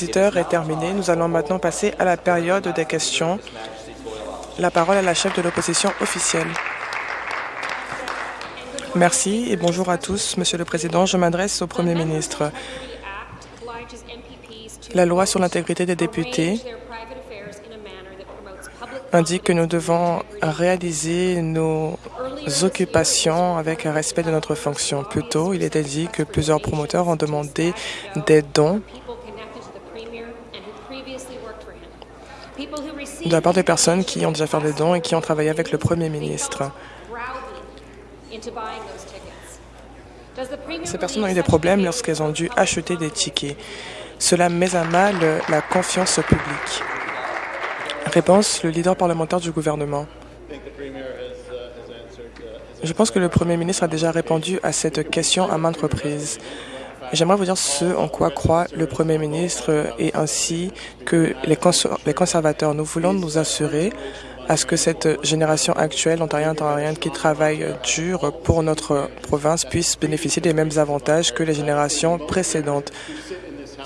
visiteurs est terminée. Nous allons maintenant passer à la période des questions. La parole à la chef de l'opposition officielle. Merci et bonjour à tous, Monsieur le Président. Je m'adresse au Premier ministre. La loi sur l'intégrité des députés indique que nous devons réaliser nos occupations avec un respect de notre fonction. Plus tôt, il était dit que plusieurs promoteurs ont demandé des dons de la part des personnes qui ont déjà fait des dons et qui ont travaillé avec le Premier ministre. Ces personnes ont eu des problèmes lorsqu'elles ont dû acheter des tickets. Cela met à mal la confiance publique. Réponse, le leader parlementaire du gouvernement. Je pense que le Premier ministre a déjà répondu à cette question à maintes reprises. J'aimerais vous dire ce en quoi croit le Premier ministre et ainsi que les, conservateurs. Nous voulons nous assurer à ce que cette génération actuelle ontarienne-ontarienne qui travaille dur pour notre province puisse bénéficier des mêmes avantages que les générations précédentes.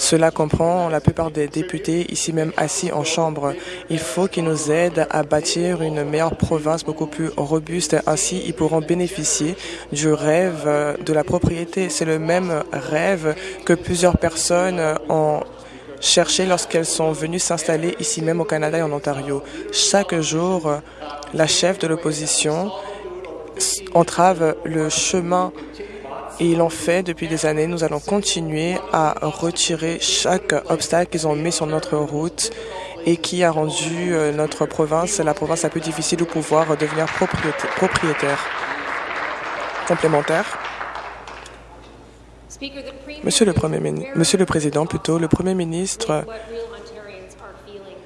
Cela comprend la plupart des députés ici même assis en chambre. Il faut qu'ils nous aident à bâtir une meilleure province beaucoup plus robuste. Ainsi, ils pourront bénéficier du rêve de la propriété. C'est le même rêve que plusieurs personnes ont cherché lorsqu'elles sont venues s'installer ici même au Canada et en Ontario. Chaque jour, la chef de l'opposition entrave le chemin et ils l'ont fait depuis des années. Nous allons continuer à retirer chaque obstacle qu'ils ont mis sur notre route et qui a rendu euh, notre province la province la plus difficile de pouvoir devenir propriétaire. Complémentaire. Monsieur le, Premier, Monsieur le Président, plutôt, le Premier ministre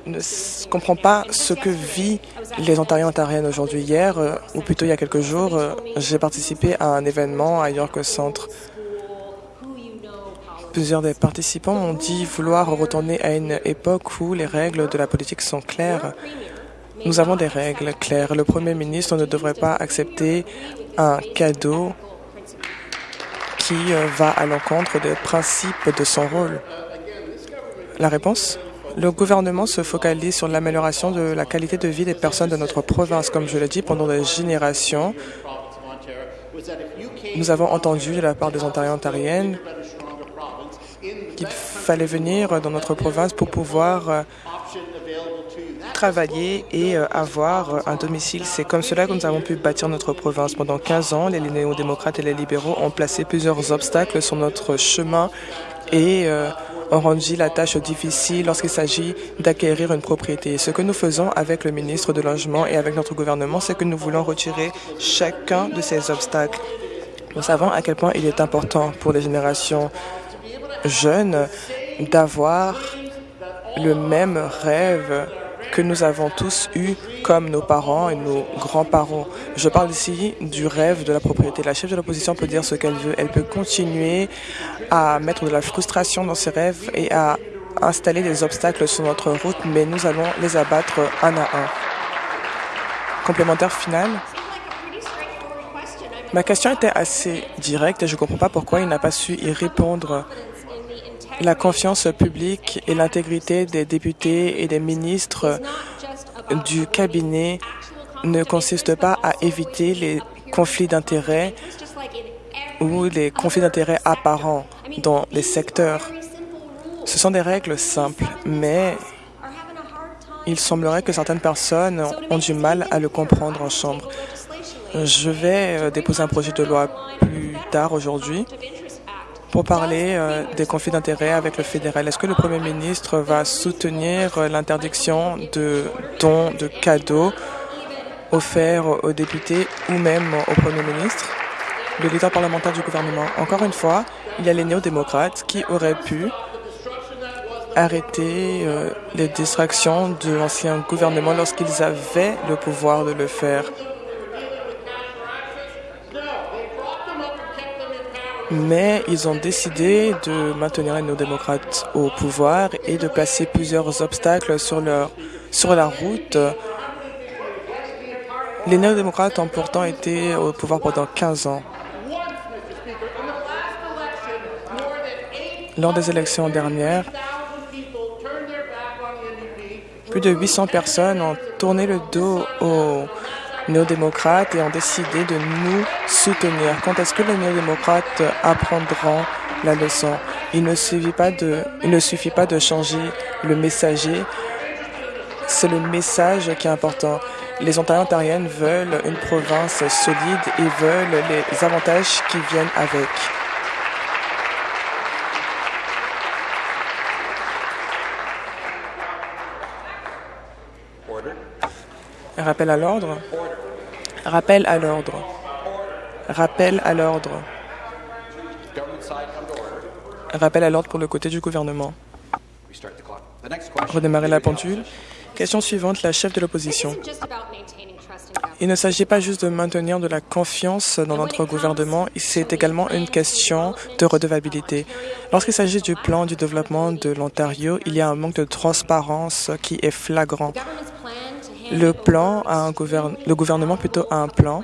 ne comprend pas ce que vit les Ontariens ontariennes aujourd'hui. Hier, euh, ou plutôt il y a quelques jours, euh, j'ai participé à un événement à York Centre. Plusieurs des participants ont dit vouloir retourner à une époque où les règles de la politique sont claires. Nous avons des règles claires. Le Premier ministre ne devrait pas accepter un cadeau qui euh, va à l'encontre des principes de son rôle. La réponse? Le gouvernement se focalise sur l'amélioration de la qualité de vie des personnes de notre province. Comme je l'ai dit, pendant des générations, nous avons entendu de la part des Ontariens ontariennes qu'il fallait venir dans notre province pour pouvoir euh, travailler et euh, avoir un domicile. C'est comme cela que nous avons pu bâtir notre province. Pendant 15 ans, les néo-démocrates et les libéraux ont placé plusieurs obstacles sur notre chemin et euh, ont rendu la tâche difficile lorsqu'il s'agit d'acquérir une propriété. Ce que nous faisons avec le ministre de Logement et avec notre gouvernement, c'est que nous voulons retirer chacun de ces obstacles. Nous savons à quel point il est important pour les générations jeunes d'avoir le même rêve que nous avons tous eu comme nos parents et nos grands-parents. Je parle ici du rêve de la propriété. La chef de l'opposition peut dire ce qu'elle veut. Elle peut continuer à mettre de la frustration dans ses rêves et à installer des obstacles sur notre route, mais nous allons les abattre un à un. Complémentaire final Ma question était assez directe et je ne comprends pas pourquoi il n'a pas su y répondre. La confiance publique et l'intégrité des députés et des ministres du cabinet ne consiste pas à éviter les conflits d'intérêts ou les conflits d'intérêts apparents dans les secteurs. Ce sont des règles simples, mais il semblerait que certaines personnes ont du mal à le comprendre en Chambre. Je vais euh, déposer un projet de loi plus tard aujourd'hui pour parler euh, des conflits d'intérêts avec le fédéral. Est-ce que le Premier ministre va soutenir euh, l'interdiction de dons de cadeaux offerts aux députés ou même au Premier ministre, le leader parlementaire du gouvernement Encore une fois, il y a les néo-démocrates qui auraient pu arrêter euh, les distractions de l'ancien gouvernement lorsqu'ils avaient le pouvoir de le faire. Mais ils ont décidé de maintenir les néo-démocrates au pouvoir et de placer plusieurs obstacles sur, leur, sur la route. Les néo-démocrates ont pourtant été au pouvoir pendant 15 ans. Lors des élections dernières, Plus de 800 personnes ont tourné le dos aux néo-démocrates et ont décidé de nous soutenir. Quand est-ce que les néo-démocrates apprendront la leçon? Il ne suffit pas de, il ne suffit pas de changer le messager. C'est le message qui est important. Les Ontariens ontariennes veulent une province solide et veulent les avantages qui viennent avec. Rappel à l'ordre. Rappel à l'ordre. Rappel à l'ordre. Rappel à l'ordre pour le côté du gouvernement. Redémarrer la pendule. Question suivante, la chef de l'opposition. Il ne s'agit pas juste de maintenir de la confiance dans notre gouvernement, c'est également une question de redevabilité. Lorsqu'il s'agit du plan du développement de l'Ontario, il y a un manque de transparence qui est flagrant. Le gouvernement plutôt a un plan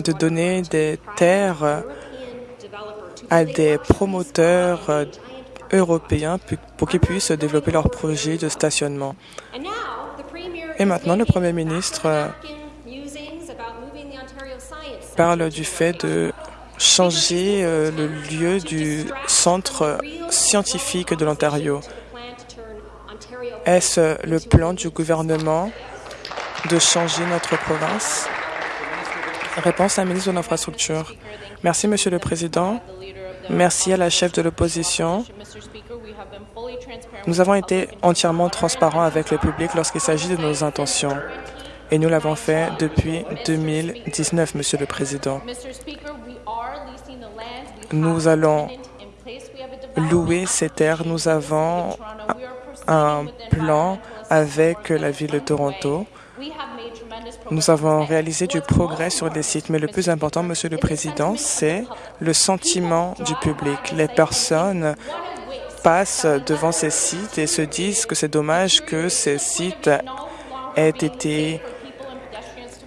de donner des terres à des promoteurs européens pour qu'ils puissent développer leurs projets de stationnement. Et maintenant, le Premier ministre parle du fait de changer euh, le lieu du centre scientifique de l'Ontario. Est-ce le plan du gouvernement de changer notre province? Réponse à la ministre de l'Infrastructure. Merci, Monsieur le Président. Merci à la chef de l'opposition. Nous avons été entièrement transparents avec le public lorsqu'il s'agit de nos intentions. Et nous l'avons fait depuis 2019, Monsieur le Président. Nous allons louer ces terres. Nous avons un plan avec la ville de Toronto. Nous avons réalisé du progrès sur les sites, mais le plus important, Monsieur le Président, c'est le sentiment du public. Les personnes passent devant ces sites et se disent que c'est dommage que ces sites aient été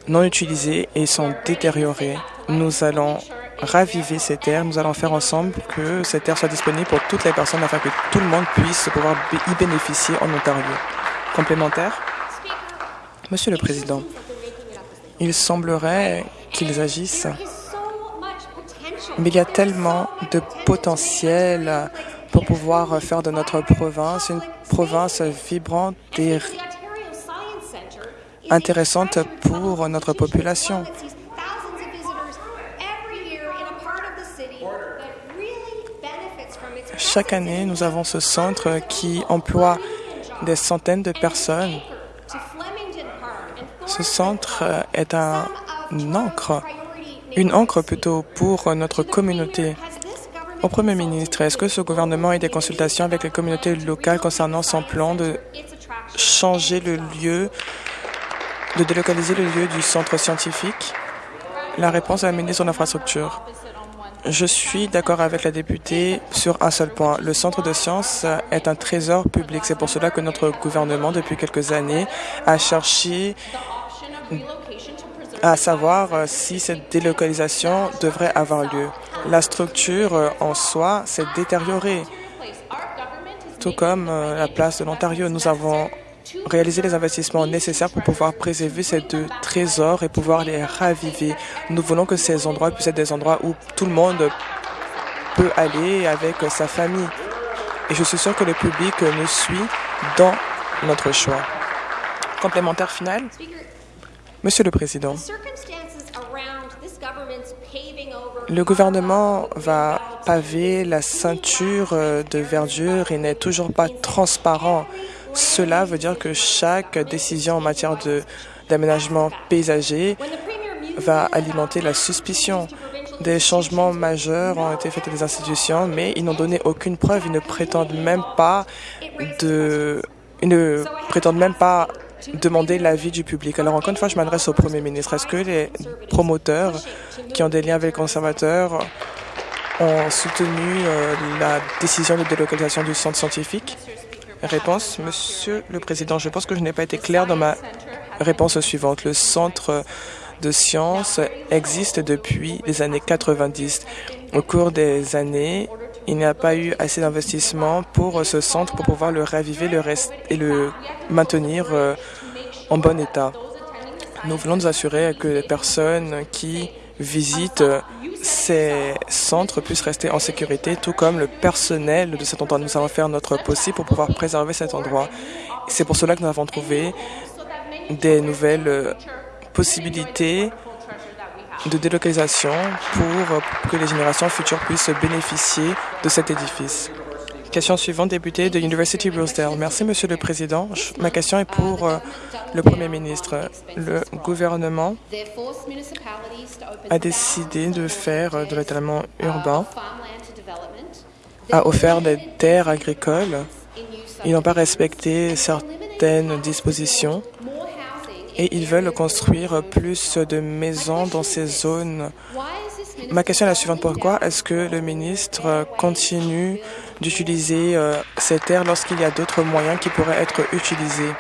non utilisés et sont détériorés. Nous allons raviver ces terres. Nous allons faire ensemble que ces terres soient disponibles pour toutes les personnes afin que tout le monde puisse pouvoir y bénéficier en Ontario. Complémentaire Monsieur le Président, il semblerait qu'ils agissent, mais il y a tellement de potentiel pour pouvoir faire de notre province une province vibrante et intéressante pour notre population. Chaque année, nous avons ce centre qui emploie des centaines de personnes ce centre est un encre, une encre plutôt pour notre communauté. Au Premier ministre, est-ce que ce gouvernement a des consultations avec les communautés locales concernant son plan de changer le lieu, de délocaliser le lieu du centre scientifique? La réponse à la ministre de l'Infrastructure. Je suis d'accord avec la députée sur un seul point. Le centre de sciences est un trésor public. C'est pour cela que notre gouvernement, depuis quelques années, a cherché à savoir euh, si cette délocalisation devrait avoir lieu. La structure euh, en soi s'est détériorée, tout comme euh, la place de l'Ontario. Nous avons réalisé les investissements nécessaires pour pouvoir préserver ces deux trésors et pouvoir les raviver. Nous voulons que ces endroits puissent être des endroits où tout le monde peut aller avec sa famille. Et je suis sûr que le public nous suit dans notre choix. Complémentaire final? Monsieur le Président, le gouvernement va paver la ceinture euh, de verdure et n'est toujours pas transparent. Cela veut dire que chaque décision en matière d'aménagement paysager va alimenter la suspicion. Des changements majeurs ont été faits dans les institutions, mais ils n'ont donné aucune preuve. Ils ne prétendent même pas de, ils ne prétendent même pas demander l'avis du public. Alors encore une fois, je m'adresse au Premier ministre. Est-ce que les promoteurs qui ont des liens avec les conservateurs ont soutenu euh, la décision de délocalisation du centre scientifique? Réponse, Monsieur le Président, je pense que je n'ai pas été clair dans ma réponse suivante. Le centre de sciences existe depuis les années 90. Au cours des années, il n'y a pas eu assez d'investissement pour ce centre pour pouvoir le raviver et le maintenir euh, en bon état. Nous voulons nous assurer que les personnes qui visitent ces centres puissent rester en sécurité, tout comme le personnel de cet endroit. Nous allons faire notre possible pour pouvoir préserver cet endroit. C'est pour cela que nous avons trouvé des nouvelles euh, possibilités de délocalisation pour que les générations futures puissent bénéficier de cet édifice. Question suivante, député de University Rosedale. Merci, Monsieur le Président. Ma question est pour euh, le Premier ministre. Le gouvernement a décidé de faire euh, de l'étalement urbain, a offert des terres agricoles. Ils n'ont pas respecté certaines dispositions et ils veulent construire plus de maisons dans ces zones. Ma question est la suivante. Pourquoi est-ce que le ministre continue d'utiliser euh, ces terres lorsqu'il y a d'autres moyens qui pourraient être utilisés?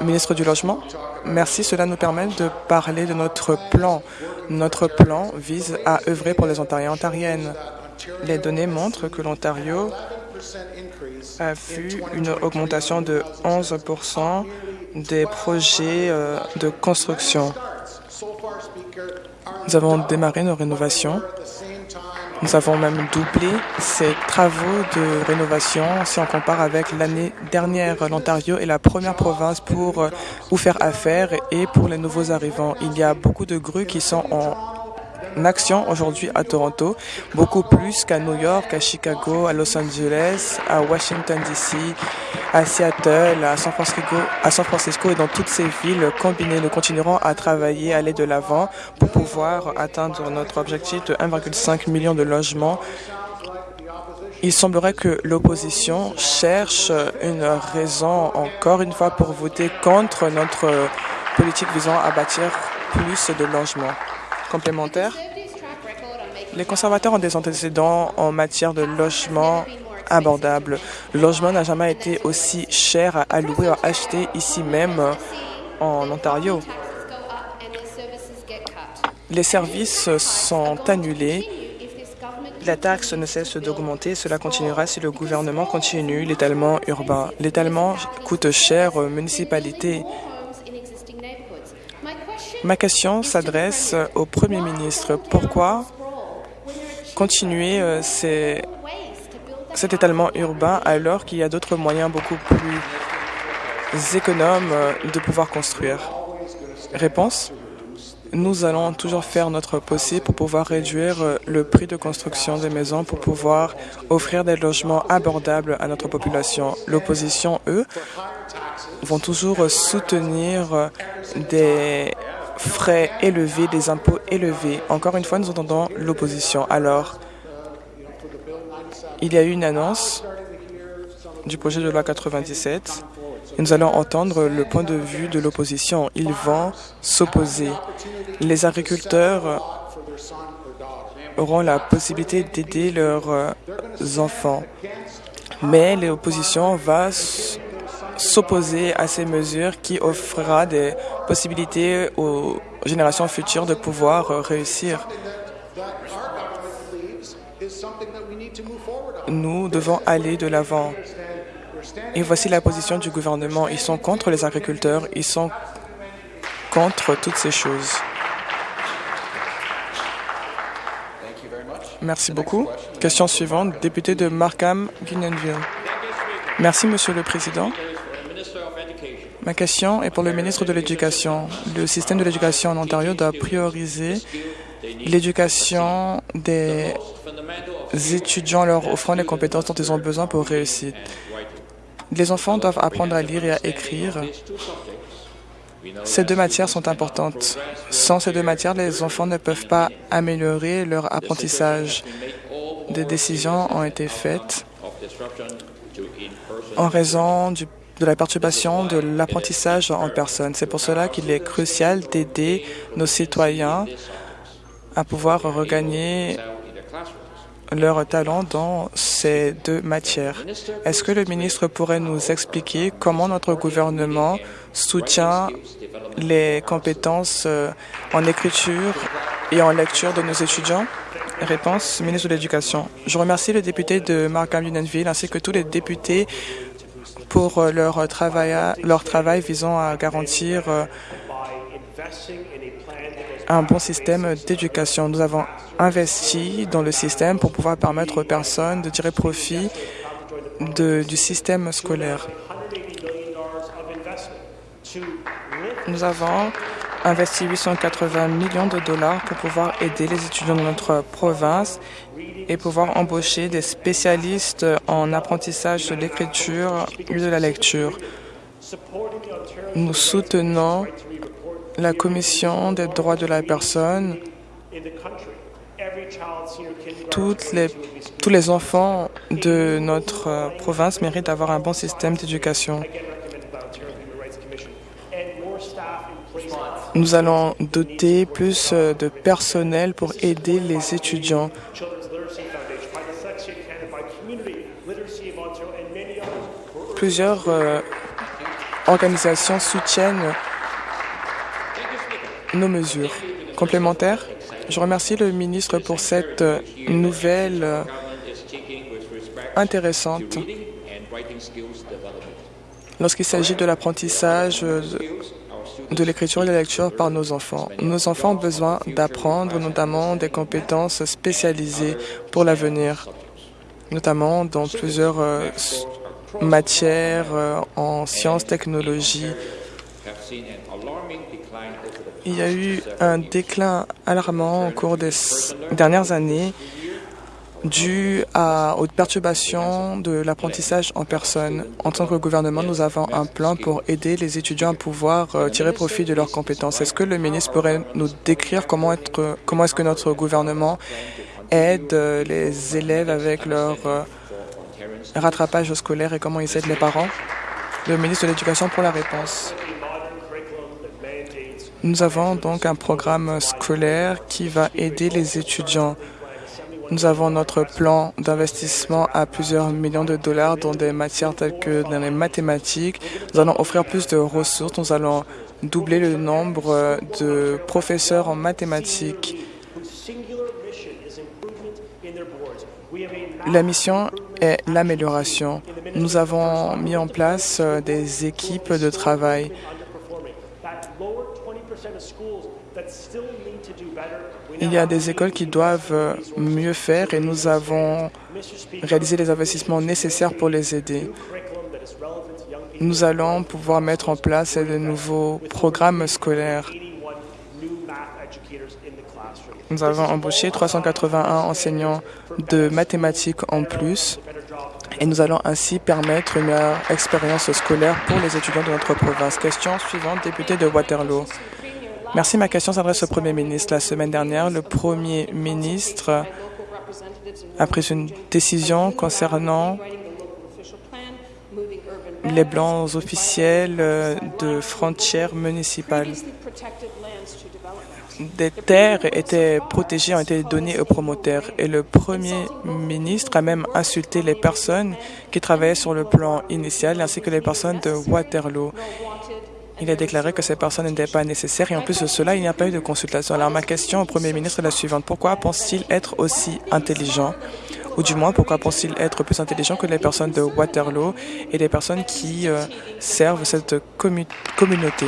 Ministre du Logement, merci. Cela nous permet de parler de notre plan. Notre plan vise à œuvrer pour les Ontariens et Ontariennes. Les données montrent que l'Ontario a vu une augmentation de 11 des projets euh, de construction. Nous avons démarré nos rénovations. Nous avons même doublé ces travaux de rénovation si on compare avec l'année dernière. L'Ontario est la première province pour euh, où faire affaire et pour les nouveaux arrivants. Il y a beaucoup de grues qui sont en action aujourd'hui à Toronto, beaucoup plus qu'à New York, à Chicago, à Los Angeles, à Washington DC, à Seattle, à San Francisco, à San Francisco et dans toutes ces villes combinées. Nous continuerons à travailler, à aller de l'avant pour pouvoir atteindre notre objectif de 1,5 million de logements il semblerait que l'opposition cherche une raison encore une fois pour voter contre notre politique visant à bâtir plus de logements Les conservateurs ont des antécédents en matière de logement abordable. Le logement n'a jamais été aussi cher à louer ou à acheter ici même en Ontario. Les services sont annulés. La taxe ne cesse d'augmenter. Cela continuera si le gouvernement continue l'étalement urbain. L'étalement coûte cher aux municipalités. Ma question s'adresse au Premier ministre. Pourquoi continuer euh, cet étalement urbain alors qu'il y a d'autres moyens beaucoup plus économes euh, de pouvoir construire? Réponse nous allons toujours faire notre possible pour pouvoir réduire euh, le prix de construction des maisons, pour pouvoir offrir des logements abordables à notre population. L'opposition, eux, vont toujours soutenir des frais élevés, des impôts élevés. Encore une fois, nous entendons l'opposition. Alors, il y a eu une annonce du projet de loi 97 et nous allons entendre le point de vue de l'opposition. Ils vont s'opposer. Les agriculteurs auront la possibilité d'aider leurs enfants, mais l'opposition va s'opposer à ces mesures qui offrira des possibilités aux générations futures de pouvoir euh, réussir. Nous devons aller de l'avant. Et voici la position du gouvernement. Ils sont contre les agriculteurs, ils sont contre toutes ces choses. Merci beaucoup. Question suivante, député de Markham, Guinenville. Merci, Monsieur le Président. Ma question est pour le ministre de l'Éducation. Le système de l'éducation en Ontario doit prioriser l'éducation des étudiants leur offrant les compétences dont ils ont besoin pour réussir. Les enfants doivent apprendre à lire et à écrire. Ces deux matières sont importantes. Sans ces deux matières, les enfants ne peuvent pas améliorer leur apprentissage. Des décisions ont été faites en raison du de la perturbation de l'apprentissage en personne. C'est pour cela qu'il est crucial d'aider nos citoyens à pouvoir regagner leur talent dans ces deux matières. Est-ce que le ministre pourrait nous expliquer comment notre gouvernement soutient les compétences euh, en écriture et en lecture de nos étudiants? Réponse, ministre de l'Éducation. Je remercie le député de Markham Unionville ainsi que tous les députés pour leur travail, leur travail visant à garantir un bon système d'éducation. Nous avons investi dans le système pour pouvoir permettre aux personnes de tirer profit du système scolaire. Nous avons investi 880 millions de dollars pour pouvoir aider les étudiants de notre province et pouvoir embaucher des spécialistes en apprentissage de l'écriture et de la lecture. Nous soutenons la Commission des droits de la personne. Tous les enfants de notre province méritent d'avoir un bon système d'éducation. Nous allons doter plus de personnel pour aider les étudiants. Plusieurs euh, organisations soutiennent nos mesures. Complémentaires, je remercie le ministre pour cette euh, nouvelle euh, intéressante lorsqu'il s'agit de l'apprentissage de l'écriture et de la lecture par nos enfants. Nos enfants ont besoin d'apprendre notamment des compétences spécialisées pour l'avenir, notamment dans plusieurs matières en sciences, technologies, il y a eu un déclin alarmant au cours des dernières années dû à, aux perturbations de l'apprentissage en personne. En tant que gouvernement, nous avons un plan pour aider les étudiants à pouvoir euh, tirer profit de leurs compétences. Est-ce que le ministre pourrait nous décrire comment, comment est-ce que notre gouvernement aide euh, les élèves avec leur euh, rattrapage scolaire et comment ils aident les parents? Le ministre de l'Éducation pour la réponse. Nous avons donc un programme scolaire qui va aider les étudiants. Nous avons notre plan d'investissement à plusieurs millions de dollars dans des matières telles que dans les mathématiques. Nous allons offrir plus de ressources. Nous allons doubler le nombre de professeurs en mathématiques. La mission est l'amélioration. Nous avons mis en place des équipes de travail. Il y a des écoles qui doivent euh, mieux faire et nous avons réalisé les investissements nécessaires pour les aider. Nous allons pouvoir mettre en place de nouveaux programmes scolaires. Nous avons embauché 381 enseignants de mathématiques en plus et nous allons ainsi permettre une meilleure expérience scolaire pour les étudiants de notre province. Question suivante, député de Waterloo. Merci. Ma question s'adresse au Premier ministre. La semaine dernière, le Premier ministre a pris une décision concernant les blancs officiels de frontières municipales. Des terres étaient protégées, ont été données aux promoteurs et le Premier ministre a même insulté les personnes qui travaillaient sur le plan initial ainsi que les personnes de Waterloo. Il a déclaré que ces personnes n'étaient pas nécessaires et en plus de cela, il n'y a pas eu de consultation. Alors ma question au Premier ministre est la suivante. Pourquoi pense-t-il être aussi intelligent? Ou du moins pourquoi pense-t-il être plus intelligent que les personnes de Waterloo et les personnes qui euh, servent cette communauté?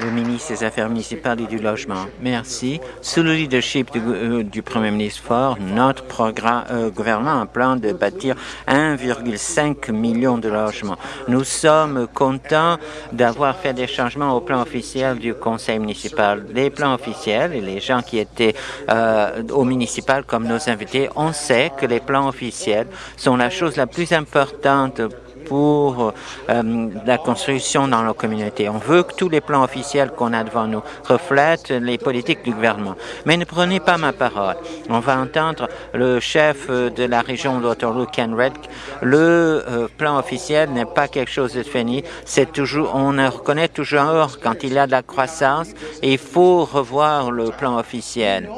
Le ministre des Affaires municipales et du Logement. Merci. Sous le leadership du, euh, Premier ministre Ford, notre programme, euh, gouvernement a un plan de bâtir 1,5 million de logements. Nous sommes contents d'avoir fait des changements au plan officiel du conseil municipal. Les plans officiels et les gens qui étaient euh, au municipal comme nos invités, on sait que les plans officiels sont la chose la plus importante pour euh, la construction dans nos communautés. On veut que tous les plans officiels qu'on a devant nous reflètent les politiques du gouvernement. Mais ne prenez pas ma parole. On va entendre le chef de la région d'Ottawa, Ken Red. Le euh, plan officiel n'est pas quelque chose de fini. C'est toujours, on reconnaît toujours quand il y a de la croissance et il faut revoir le plan officiel.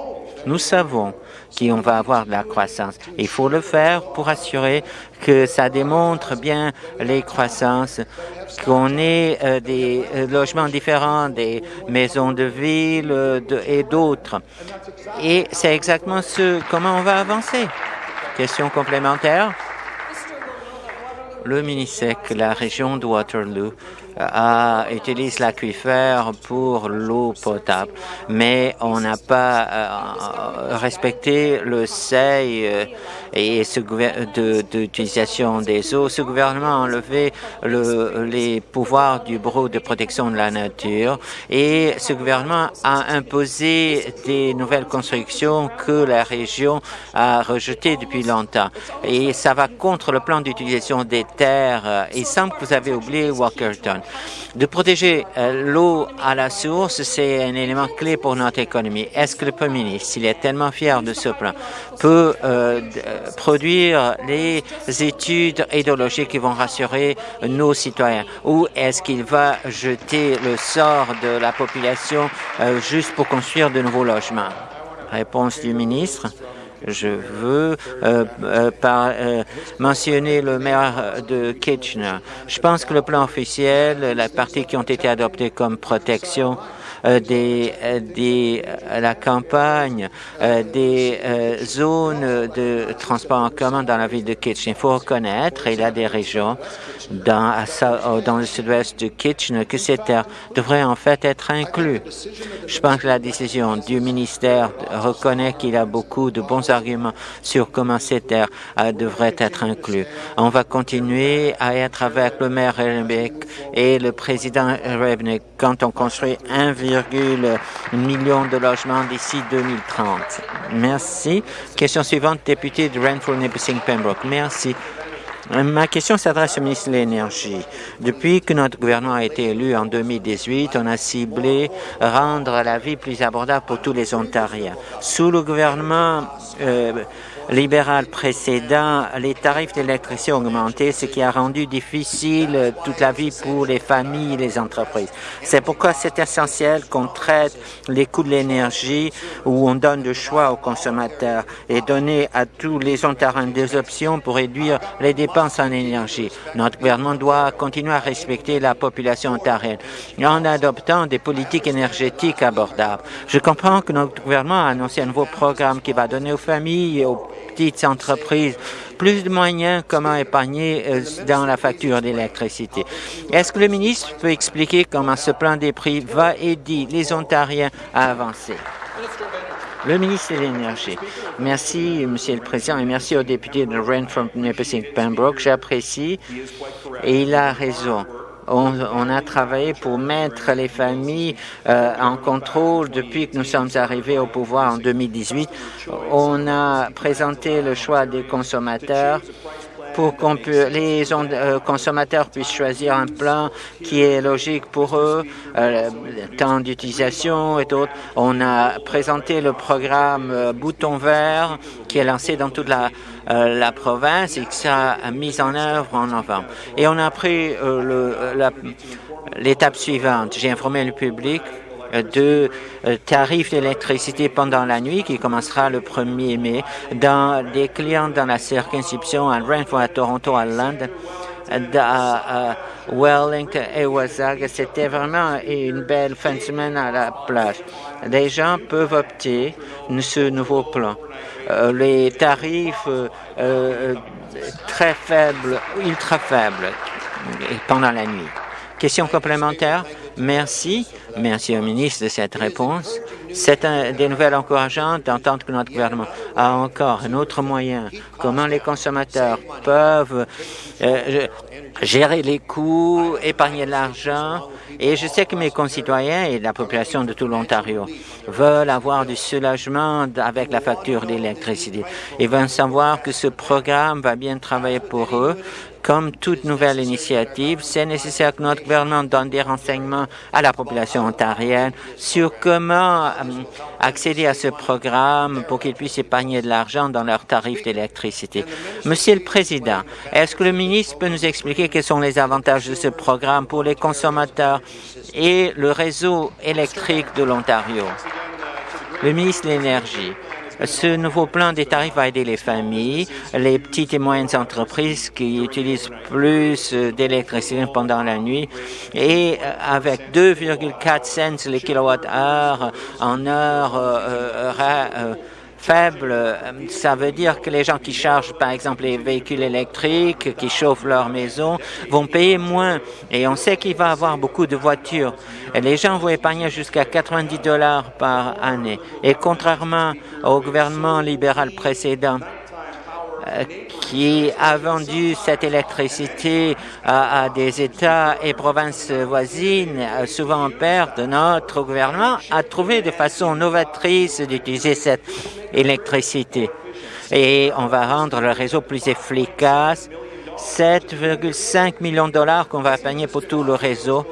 Nous savons qu'on va avoir de la croissance. Il faut le faire pour assurer que ça démontre bien les croissances, qu'on ait euh, des euh, logements différents, des maisons de ville euh, et d'autres. Et c'est exactement ce comment on va avancer? Question complémentaire. Le Minisec, la région de Waterloo, a, utilise l'aquifère pour l'eau potable, mais on n'a pas euh, respecté le seuil euh, et ce d'utilisation de, des eaux. Ce gouvernement a enlevé le, les pouvoirs du Bureau de protection de la nature et ce gouvernement a imposé des nouvelles constructions que la région a rejetées depuis longtemps. Et ça va contre le plan d'utilisation des terres. Il semble que vous avez oublié Walkerton. De protéger euh, l'eau à la source, c'est un élément clé pour notre économie. Est-ce que le Premier ministre, s'il est tellement fier de ce plan, peut euh, euh, produire les études idéologiques qui vont rassurer nos citoyens? Ou est-ce qu'il va jeter le sort de la population juste pour construire de nouveaux logements? Réponse du ministre. Je veux euh, euh, par, euh, mentionner le maire de Kitchener. Je pense que le plan officiel, la partie qui ont été adoptées comme protection, des, euh, des, euh, la campagne, des zones de transport en commun dans la ville de Kitchener. Il faut reconnaître, il y a des régions dans, dans le sud-ouest de Kitchener que ces terres devraient en fait être inclus. Je pense que la décision du ministère reconnaît qu'il a beaucoup de bons arguments sur comment ces terres devraient être inclus. On va continuer à être avec le maire Rebeck et le président Rebnick quand on construit un 1,1 million de logements d'ici 2030. Merci. Question suivante, député de Renfrew Nipissing Pembroke. Merci. Ma question s'adresse au ministre de l'Énergie. Depuis que notre gouvernement a été élu en 2018, on a ciblé rendre la vie plus abordable pour tous les Ontariens. Sous le gouvernement euh, libéral précédent, les tarifs d'électricité ont augmenté, ce qui a rendu difficile toute la vie pour les familles et les entreprises. C'est pourquoi c'est essentiel qu'on traite les coûts de l'énergie où on donne le choix aux consommateurs et donner à tous les Ontariens des options pour réduire les dépenses en énergie. Notre gouvernement doit continuer à respecter la population ontarienne en adoptant des politiques énergétiques abordables. Je comprends que notre gouvernement a annoncé un nouveau programme qui va donner aux familles et aux petites entreprises plus de moyens comment épargner euh, dans la facture d'électricité. Est-ce que le ministre peut expliquer comment ce plan des prix va aider les Ontariens à avancer? Le ministre de l'Énergie. Merci, Monsieur le Président, et merci au député de Renfrew Pembroke. J'apprécie et il a raison. On, a travaillé pour mettre les familles euh, en contrôle depuis que nous sommes arrivés au pouvoir en 2018. On a présenté le choix des consommateurs pour que les euh, consommateurs puissent choisir un plan qui est logique pour eux, euh, temps d'utilisation et d'autres. On a présenté le programme euh, Bouton vert qui est lancé dans toute la, la province et qui sera mis en œuvre en novembre. Et on a pris l'étape suivante. J'ai informé le public de euh, tarifs d'électricité pendant la nuit qui commencera le 1er mai dans des clients dans la circonscription à Renfrew, à Toronto, à London à Wellington et Wasaga. C'était vraiment une belle fin de semaine à la plage. Les gens peuvent opter ce nouveau plan. Euh, les tarifs euh, très faibles, ultra faibles pendant la nuit. Question complémentaire? Merci. Merci au ministre de cette réponse. C'est des nouvelles encourageantes d'entendre que notre gouvernement a encore un autre moyen. Comment les consommateurs peuvent euh, gérer les coûts, épargner de l'argent. Et je sais que mes concitoyens et la population de tout l'Ontario veulent avoir du soulagement avec la facture d'électricité. Ils veulent savoir que ce programme va bien travailler pour eux, comme toute nouvelle initiative, c'est nécessaire que notre gouvernement donne des renseignements à la population ontarienne sur comment euh, accéder à ce programme pour qu'ils puissent épargner de l'argent dans leurs tarifs d'électricité. Monsieur le Président, est-ce que le ministre peut nous expliquer quels sont les avantages de ce programme pour les consommateurs et le réseau électrique de l'Ontario? Le ministre de l'Énergie. Ce nouveau plan des tarifs va aider les familles, les petites et moyennes entreprises qui utilisent plus d'électricité pendant la nuit. Et euh, avec 2,4 cents les kilowatts-heure en heure euh, euh, faible, euh, ça veut dire que les gens qui chargent, par exemple, les véhicules électriques, qui chauffent leur maison, vont payer moins. Et on sait qu'il va avoir beaucoup de voitures. Les gens vont épargner jusqu'à 90 dollars par année. Et contrairement au gouvernement libéral précédent, qui a vendu cette électricité à, des États et provinces voisines, souvent en perte, notre gouvernement a trouvé de façon novatrice d'utiliser cette électricité. Et on va rendre le réseau plus efficace. 7,5 millions de dollars qu'on va payer pour tout le réseau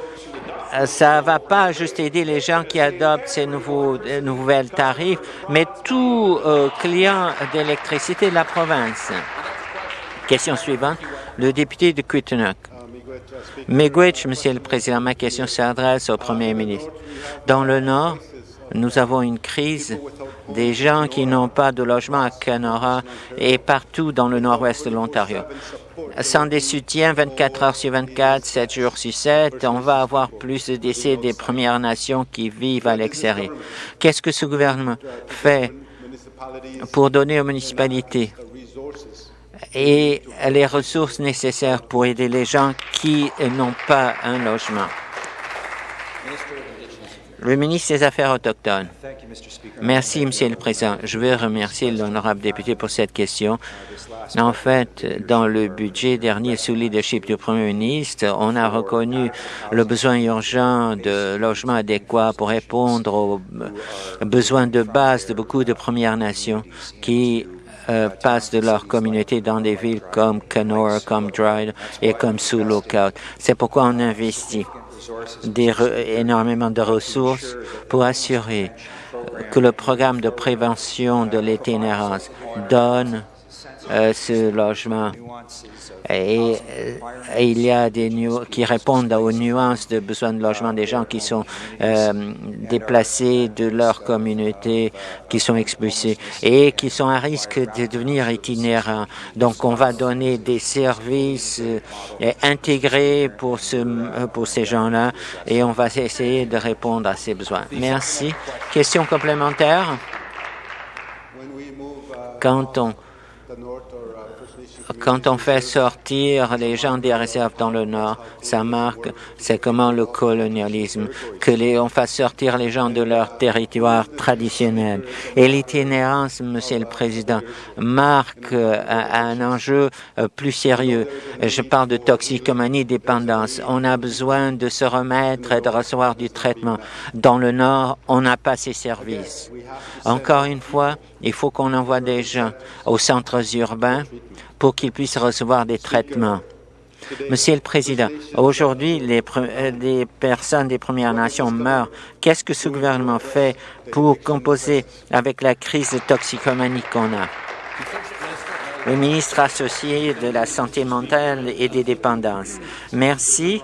ça va pas juste aider les gens qui adoptent ces nouveaux nouvelles tarifs, mais tout euh, client d'électricité de la province. Question suivante. Le député de Quittenok. Miigwech, Monsieur le Président, ma question s'adresse au Premier ministre. Dans le Nord, nous avons une crise des gens qui n'ont pas de logement à Canora et partout dans le nord-ouest de l'Ontario. Sans des soutiens 24 heures sur 24, 7 jours sur 7, on va avoir plus de décès des Premières Nations qui vivent à l'extérieur. Qu'est-ce que ce gouvernement fait pour donner aux municipalités et les ressources nécessaires pour aider les gens qui n'ont pas un logement? Le ministre des Affaires autochtones. Merci, Monsieur le Président. Je veux remercier l'honorable député pour cette question. En fait, dans le budget dernier sous leadership du Premier ministre, on a reconnu le besoin urgent de logements adéquats pour répondre aux besoins de base de beaucoup de Premières Nations qui euh, passent de leur communauté dans des villes comme Kenora, comme Dryden et comme sous Lookout. C'est pourquoi on investit énormément de ressources pour assurer que le programme de prévention de l'itinérance donne ce logement et, euh, il y a des qui répondent aux nuances de besoins de logement des gens qui sont euh, déplacés de leur communauté, qui sont expulsés et qui sont à risque de devenir itinérants. Donc, on va donner des services euh, intégrés pour, ce, pour ces gens-là et on va essayer de répondre à ces besoins. Merci. Question complémentaire? Quand on quand on fait sortir les gens des réserves dans le Nord, ça marque, c'est comment le colonialisme, que les, on fasse sortir les gens de leur territoire traditionnel. Et l'itinérance, Monsieur le Président, marque euh, un, enjeu euh, plus sérieux. Je parle de toxicomanie, dépendance. On a besoin de se remettre et de recevoir du traitement. Dans le Nord, on n'a pas ces services. Encore une fois, il faut qu'on envoie des gens aux centres urbains pour qu'ils puissent recevoir des traitements. Monsieur le Président, aujourd'hui, les, les, personnes des Premières Nations meurent. Qu'est-ce que ce gouvernement fait pour composer avec la crise de toxicomanie qu'on a? Le ministre associé de la Santé mentale et des dépendances. Merci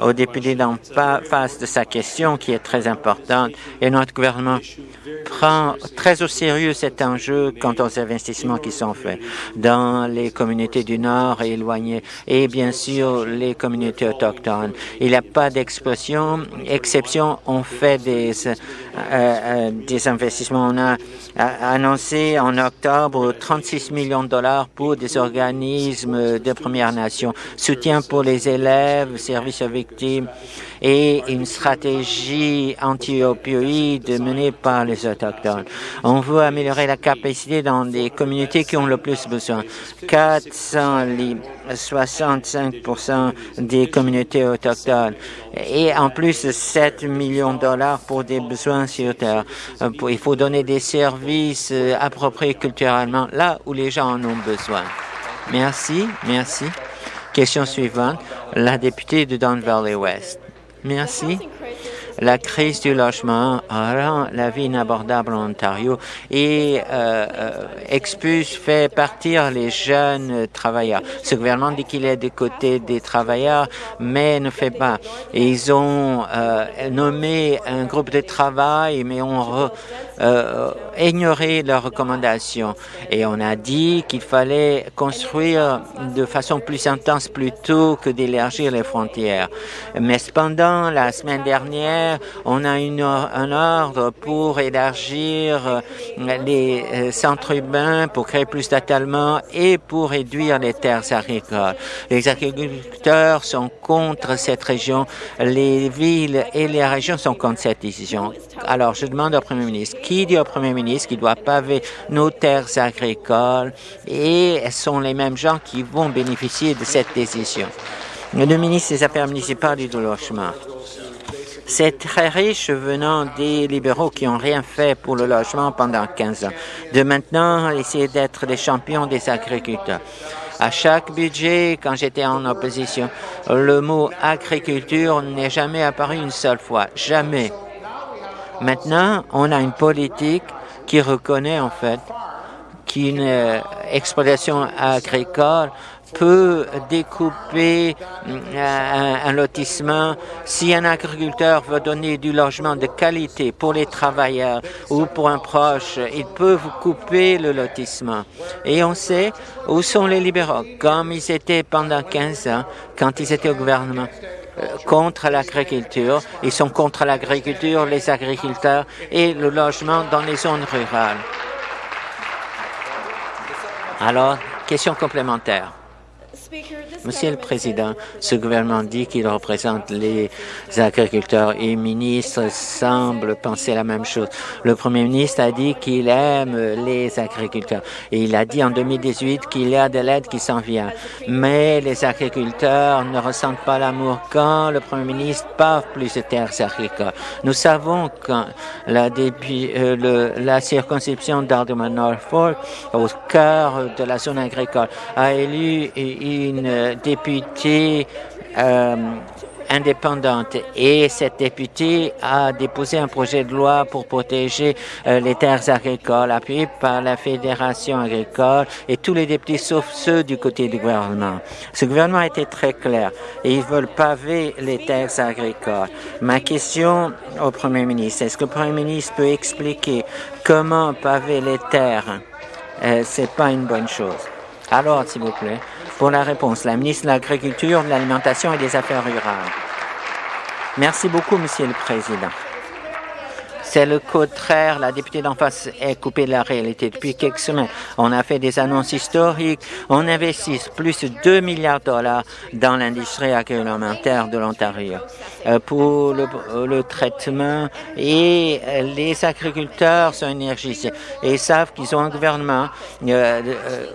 au député d'en face de sa question qui est très importante et notre gouvernement prend très au sérieux cet enjeu quant aux investissements qui sont faits dans les communautés du Nord et éloignées et bien sûr les communautés autochtones. Il n'y a pas d'expression, exception, on fait des, des investissements. On a annoncé en octobre 36 millions de dollars pour des organismes de Première Nation, soutien pour les élèves, services avec et une stratégie anti-opioïde menée par les Autochtones. On veut améliorer la capacité dans des communautés qui ont le plus besoin. 465 des communautés autochtones et en plus 7 millions de dollars pour des besoins sur Terre. Euh, il faut donner des services euh, appropriés culturellement là où les gens en ont besoin. Merci, merci. Question suivante, la députée de Don Valley West. Merci. La crise du logement rend la vie inabordable en Ontario et euh, euh, expulse, fait partir les jeunes travailleurs. Ce gouvernement dit qu'il est du côté des travailleurs, mais ne fait pas. Ils ont euh, nommé un groupe de travail, mais on euh, ignoré leurs recommandations et on a dit qu'il fallait construire de façon plus intense plutôt que d'élargir les frontières. Mais cependant, la semaine dernière, on a une, un ordre pour élargir les euh, centres urbains, pour créer plus d'étalement et pour réduire les terres agricoles. Les agriculteurs sont contre cette région, les villes et les régions sont contre cette décision. Alors, je demande au Premier ministre, qui dit au Premier ministre qu'il doit paver nos terres agricoles et sont les mêmes gens qui vont bénéficier de cette décision? Le ministre des Affaires municipales et du logement. C'est très riche venant des libéraux qui n'ont rien fait pour le logement pendant 15 ans. De maintenant, essayer d'être des champions des agriculteurs. À chaque budget, quand j'étais en opposition, le mot agriculture n'est jamais apparu une seule fois. Jamais. Maintenant, on a une politique qui reconnaît en fait qu'une euh, exploitation agricole peut découper euh, un, lotissement. Si un agriculteur veut donner du logement de qualité pour les travailleurs ou pour un proche, il peut vous couper le lotissement. Et on sait où sont les libéraux, comme ils étaient pendant 15 ans, quand ils étaient au gouvernement contre l'agriculture. Ils sont contre l'agriculture, les agriculteurs et le logement dans les zones rurales. Alors, question complémentaire. Monsieur le Président, ce gouvernement dit qu'il représente les agriculteurs et le ministre semble penser la même chose. Le Premier ministre a dit qu'il aime les agriculteurs et il a dit en 2018 qu'il y a de l'aide qui s'en vient. Mais les agriculteurs ne ressentent pas l'amour quand le Premier ministre parle plus de terres agricoles. Nous savons que la, euh, la circonscription d'Alderman Norfolk, au cœur de la zone agricole, a élu une députée euh, indépendante et cette députée a déposé un projet de loi pour protéger euh, les terres agricoles appuyé par la Fédération agricole et tous les députés sauf ceux du côté du gouvernement. Ce gouvernement a été très clair et ils veulent paver les terres agricoles. Ma question au Premier ministre, est-ce que le Premier ministre peut expliquer comment paver les terres? Euh, C'est pas une bonne chose. Alors, s'il vous plaît, pour la réponse, la ministre de l'Agriculture, de l'Alimentation et des Affaires rurales. Merci beaucoup, Monsieur le Président. C'est le contraire. La députée d'en face est coupée de la réalité. Depuis quelques semaines, on a fait des annonces historiques. On investit plus de 2 milliards de dollars dans l'industrie agroalimentaire de l'Ontario euh, pour le, traitement et les agriculteurs sont énergisés et savent qu'ils ont un gouvernement euh, euh,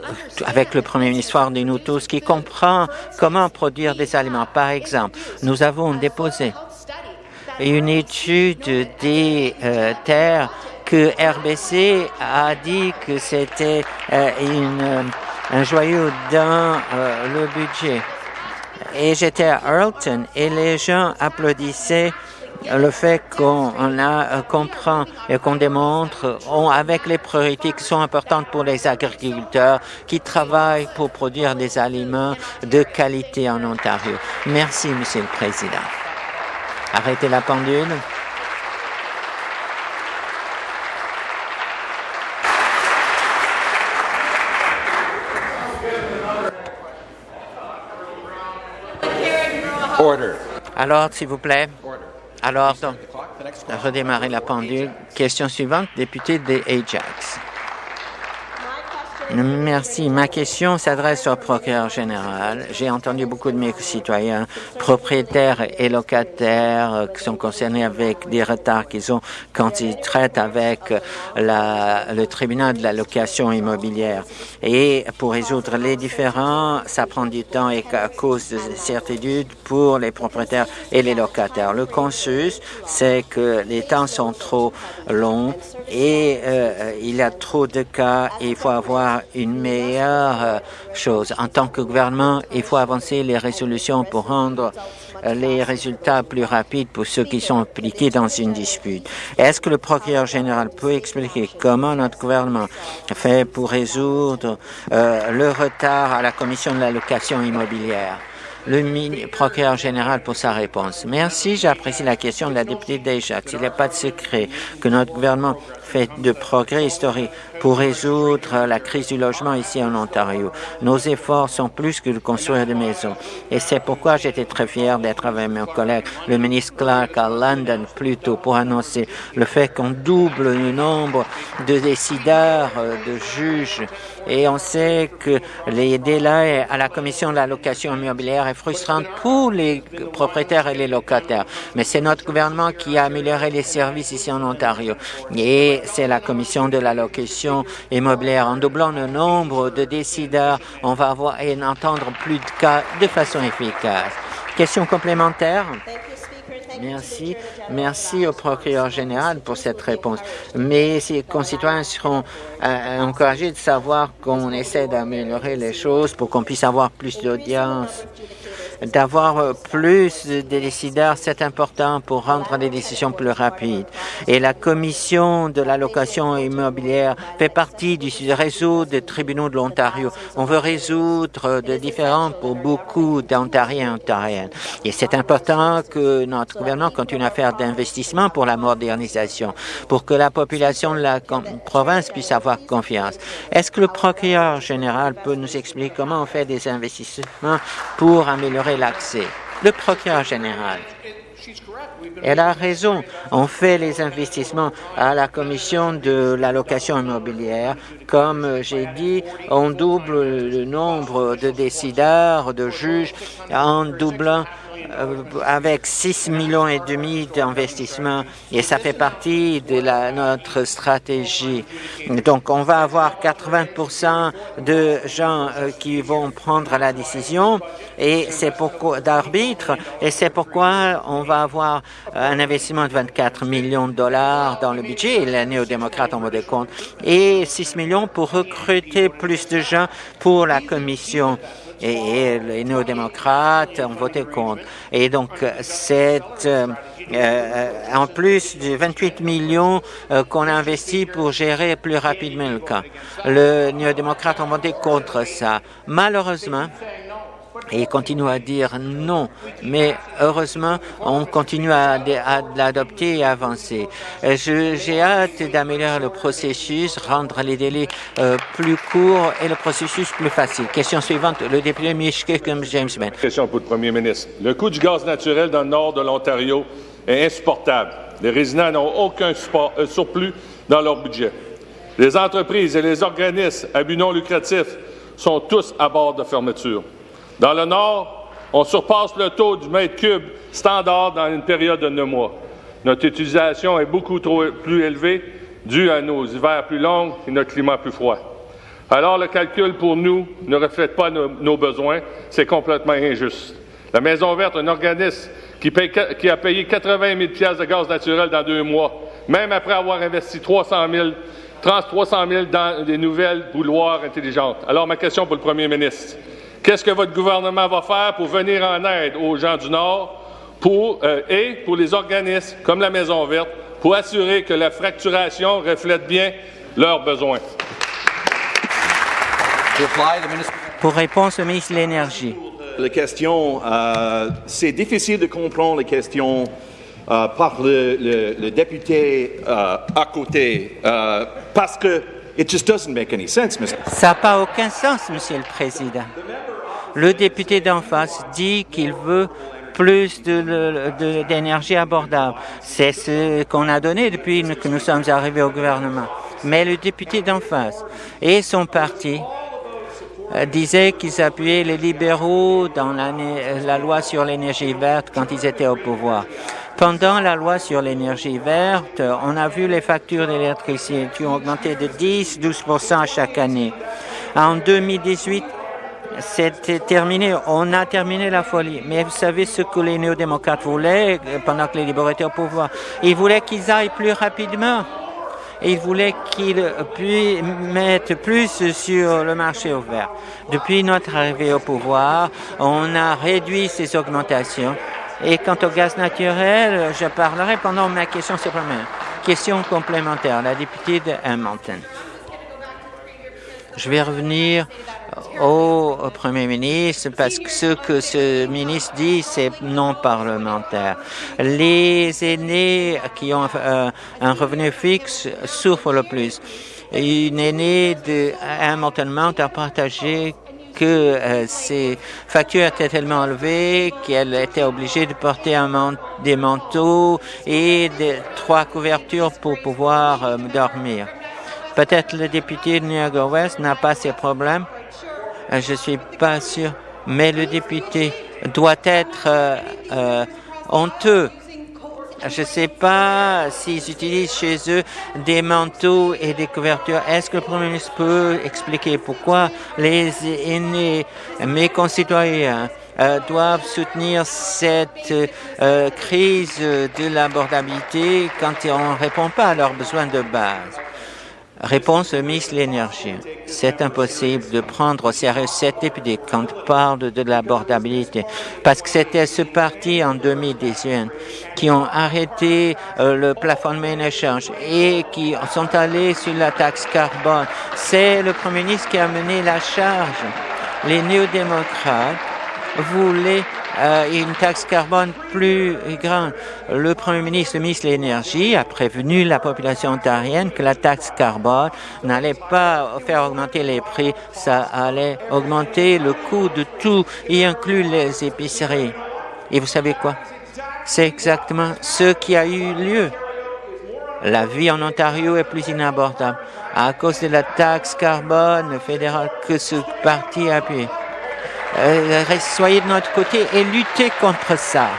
avec le premier ministre de nous tous qui comprend comment produire des aliments. Par exemple, nous avons déposé une étude des euh, terres que RBC a dit que c'était euh, euh, un joyau dans le budget. Et j'étais à Earlton et les gens applaudissaient le fait qu'on a comprend et qu'on démontre on, avec les priorités qui sont importantes pour les agriculteurs qui travaillent pour produire des aliments de qualité en Ontario. Merci, Monsieur le Président. Arrêtez la pendule. Alors, s'il vous plaît. Alors, redémarrer la pendule. Question suivante, député des Ajax. Merci. Ma question s'adresse au procureur général. J'ai entendu beaucoup de mes citoyens, propriétaires et locataires, euh, qui sont concernés avec des retards qu'ils ont quand ils traitent avec la, le tribunal de la location immobilière. Et pour résoudre les différends, ça prend du temps et à cause de certitudes pour les propriétaires et les locataires. Le consus, c'est que les temps sont trop longs et euh, il y a trop de cas et il faut avoir une meilleure euh, chose. En tant que gouvernement, il faut avancer les résolutions pour rendre euh, les résultats plus rapides pour ceux qui sont impliqués dans une dispute. Est-ce que le procureur général peut expliquer comment notre gouvernement fait pour résoudre euh, le retard à la Commission de la location immobilière? le procureur général pour sa réponse. Merci, j'apprécie la question de la députée Desjardins. Il n'est pas de secret que notre gouvernement fait de progrès historiques pour résoudre la crise du logement ici en Ontario. Nos efforts sont plus que de construire des maisons. Et c'est pourquoi j'étais très fier d'être avec mon collègue, le ministre Clark, à London plus tôt pour annoncer le fait qu'on double le nombre de décideurs, euh, de juges. Et on sait que les délais à la commission de la location immobilière est frustrant pour les propriétaires et les locataires. Mais c'est notre gouvernement qui a amélioré les services ici en Ontario. Et c'est la commission de la location immobilière. En doublant le nombre de décideurs, on va avoir et entendre plus de cas de façon efficace. Question complémentaire? Merci. Merci au procureur général pour cette réponse. Mes concitoyens seront euh, encouragés de savoir qu'on essaie d'améliorer les choses pour qu'on puisse avoir plus d'audience d'avoir euh, plus de décideurs, c'est important pour rendre des décisions plus rapides. Et la commission de l'allocation immobilière fait partie du réseau des tribunaux de l'Ontario. On veut résoudre des différends pour beaucoup d'Ontariens et Ontariennes. Et c'est important que notre gouvernement continue à faire d'investissements pour la modernisation, pour que la population de la province puisse avoir confiance. Est-ce que le procureur général peut nous expliquer comment on fait des investissements pour améliorer l'accès. Le procureur général. Elle a raison. On fait les investissements à la commission de l'allocation immobilière. Comme j'ai dit, on double le nombre de décideurs, de juges, en doublant avec 6 millions et demi d'investissements et ça fait partie de la, notre stratégie. Donc, on va avoir 80% de gens euh, qui vont prendre la décision et c'est pourquoi d'arbitre et c'est pourquoi on va avoir un investissement de 24 millions de dollars dans le budget et les néo-démocrates en mode de compte et 6 millions pour recruter plus de gens pour la commission et, les néo-démocrates ont voté contre. Et donc, c'est euh, euh, en plus de 28 millions euh, qu'on a investi pour gérer plus rapidement le cas. Le néo-démocrate ont voté contre ça. Malheureusement, et continue à dire non. Mais heureusement, on continue à, l'adopter et à avancer. Euh, j'ai hâte d'améliorer le processus, rendre les délais euh, plus courts et le processus plus facile. Question suivante, le député comme James Ben. Question pour le premier ministre. Le coût du gaz naturel dans le nord de l'Ontario est insupportable. Les résidents n'ont aucun euh, surplus dans leur budget. Les entreprises et les organismes à but non lucratif sont tous à bord de fermeture. Dans le Nord, on surpasse le taux du mètre cube standard dans une période de neuf mois. Notre utilisation est beaucoup trop plus élevée due à nos hivers plus longs et notre climat plus froid. Alors, le calcul pour nous ne reflète pas nos, besoins. C'est complètement injuste. La Maison verte, un organisme qui, a payé 80 000 de gaz naturel dans deux mois, même après avoir investi 300 000, 300 000 dans des nouvelles bouloirs intelligentes. Alors, ma question pour le premier ministre. Qu'est-ce que votre gouvernement va faire pour venir en aide aux gens du Nord pour, euh, et pour les organismes comme la Maison verte pour assurer que la fracturation reflète bien leurs besoins? Pour réponse au ministre de l'Énergie. La question, euh, c'est difficile de comprendre les questions euh, par le, député à côté parce que it just doesn't make any sense, Ça n'a pas aucun sens, Monsieur le Président. Le député d'en face dit qu'il veut plus d'énergie abordable. C'est ce qu'on a donné depuis que nous sommes arrivés au gouvernement. Mais le député d'en face et son parti euh, disaient qu'ils appuyaient les libéraux dans la, loi sur l'énergie verte quand ils étaient au pouvoir. Pendant la loi sur l'énergie verte, on a vu les factures d'électricité qui ont augmenté de 10-12 à chaque année. En 2018, c'était terminé. On a terminé la folie. Mais vous savez ce que les néo-démocrates voulaient pendant que les libéraux étaient au pouvoir? Ils voulaient qu'ils aillent plus rapidement. Ils voulaient qu'ils puissent mettre plus sur le marché ouvert. Depuis notre arrivée au pouvoir, on a réduit ces augmentations. Et quant au gaz naturel, je parlerai pendant ma question supplémentaire. Question complémentaire, la députée de Hamilton. Je vais revenir au, Premier ministre parce que ce que ce ministre dit, c'est non parlementaire. Les aînés qui ont euh, un revenu fixe souffrent le plus. Une aînée de Hamilton Mount a partagé que euh, ses factures étaient tellement élevées qu'elle était obligée de porter des manteaux et trois couvertures pour pouvoir euh, dormir. Peut-être le député de Niagara West n'a pas ces problèmes. Euh, je suis pas sûr, mais le député doit être honteux je ne sais pas s'ils utilisent chez eux des manteaux et des couvertures. Est-ce que le Premier ministre peut expliquer pourquoi les aînés, mes concitoyens, euh, doivent soutenir cette euh, crise de l'abordabilité quand on ne répond pas à leurs besoins de base? Réponse Miss l'Énergie. C'est impossible de prendre au sérieux cette député quand on parle de l'abordabilité, parce que c'était ce parti en 2018 qui ont arrêté euh, le plafonnement échange et qui sont allés sur la taxe carbone. C'est le Premier ministre qui a mené la charge. Les néo-démocrates voulaient euh, une taxe carbone plus grande. Le Premier ministre, le ministre de l'Énergie, a prévenu la population ontarienne que la taxe carbone n'allait pas faire augmenter les prix, ça allait augmenter le coût de tout, y inclut les épiceries. Et vous savez quoi? C'est exactement ce qui a eu lieu. La vie en Ontario est plus inabordable à cause de la taxe carbone fédérale que ce parti a appuyé. Euh, soyez de notre côté et luttez contre ça.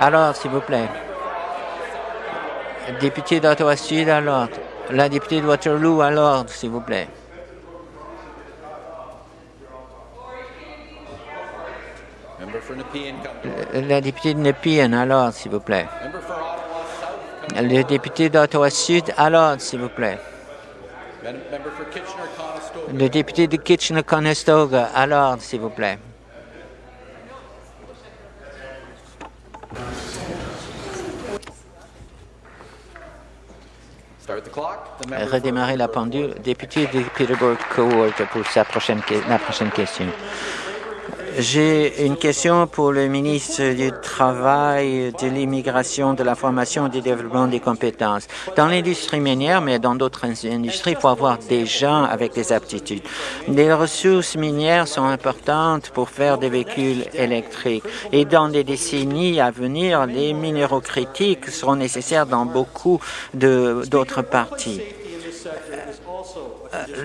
Alors, s'il vous plaît. Député d'Ottawa-Sud à l'ordre. La députée de Waterloo à l'ordre, s'il vous plaît. La députée de Nepean à l'ordre, s'il vous plaît. Le député d'Ottawa-Sud, à l'ordre, s'il vous plaît. Le député de Kitchener-Conestoga, à l'ordre, s'il vous plaît. Redémarrer la pendule. Député de Peterborough Court pour sa prochaine, la prochaine question. J'ai une question pour le ministre du Travail, de l'immigration, de la formation et du développement des compétences. Dans l'industrie minière, mais dans d'autres industries, il faut avoir des gens avec des aptitudes. Les ressources minières sont importantes pour faire des véhicules électriques. Et dans les décennies à venir, les minéraux critiques seront nécessaires dans beaucoup d'autres parties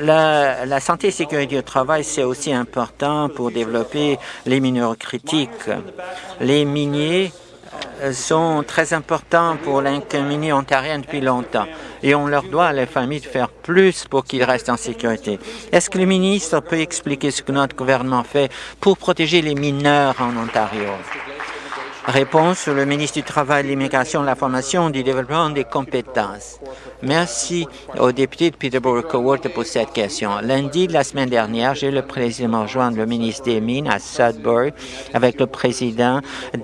la, santé et sécurité au travail, c'est aussi important pour développer les mineurs critiques. Les miniers euh, sont très importants pour l'incommunie ontarienne depuis longtemps et on leur doit à les familles de faire plus pour qu'ils restent en sécurité. Est-ce que le ministre peut expliquer ce que notre gouvernement fait pour protéger les mineurs en Ontario? Réponse, le ministre du Travail, de l'Immigration, de la Formation, du Développement des compétences. Merci au député de Peterborough Coworth pour cette question. Lundi de la semaine dernière, j'ai le président rejoindre le ministre des Mines à Sudbury avec le président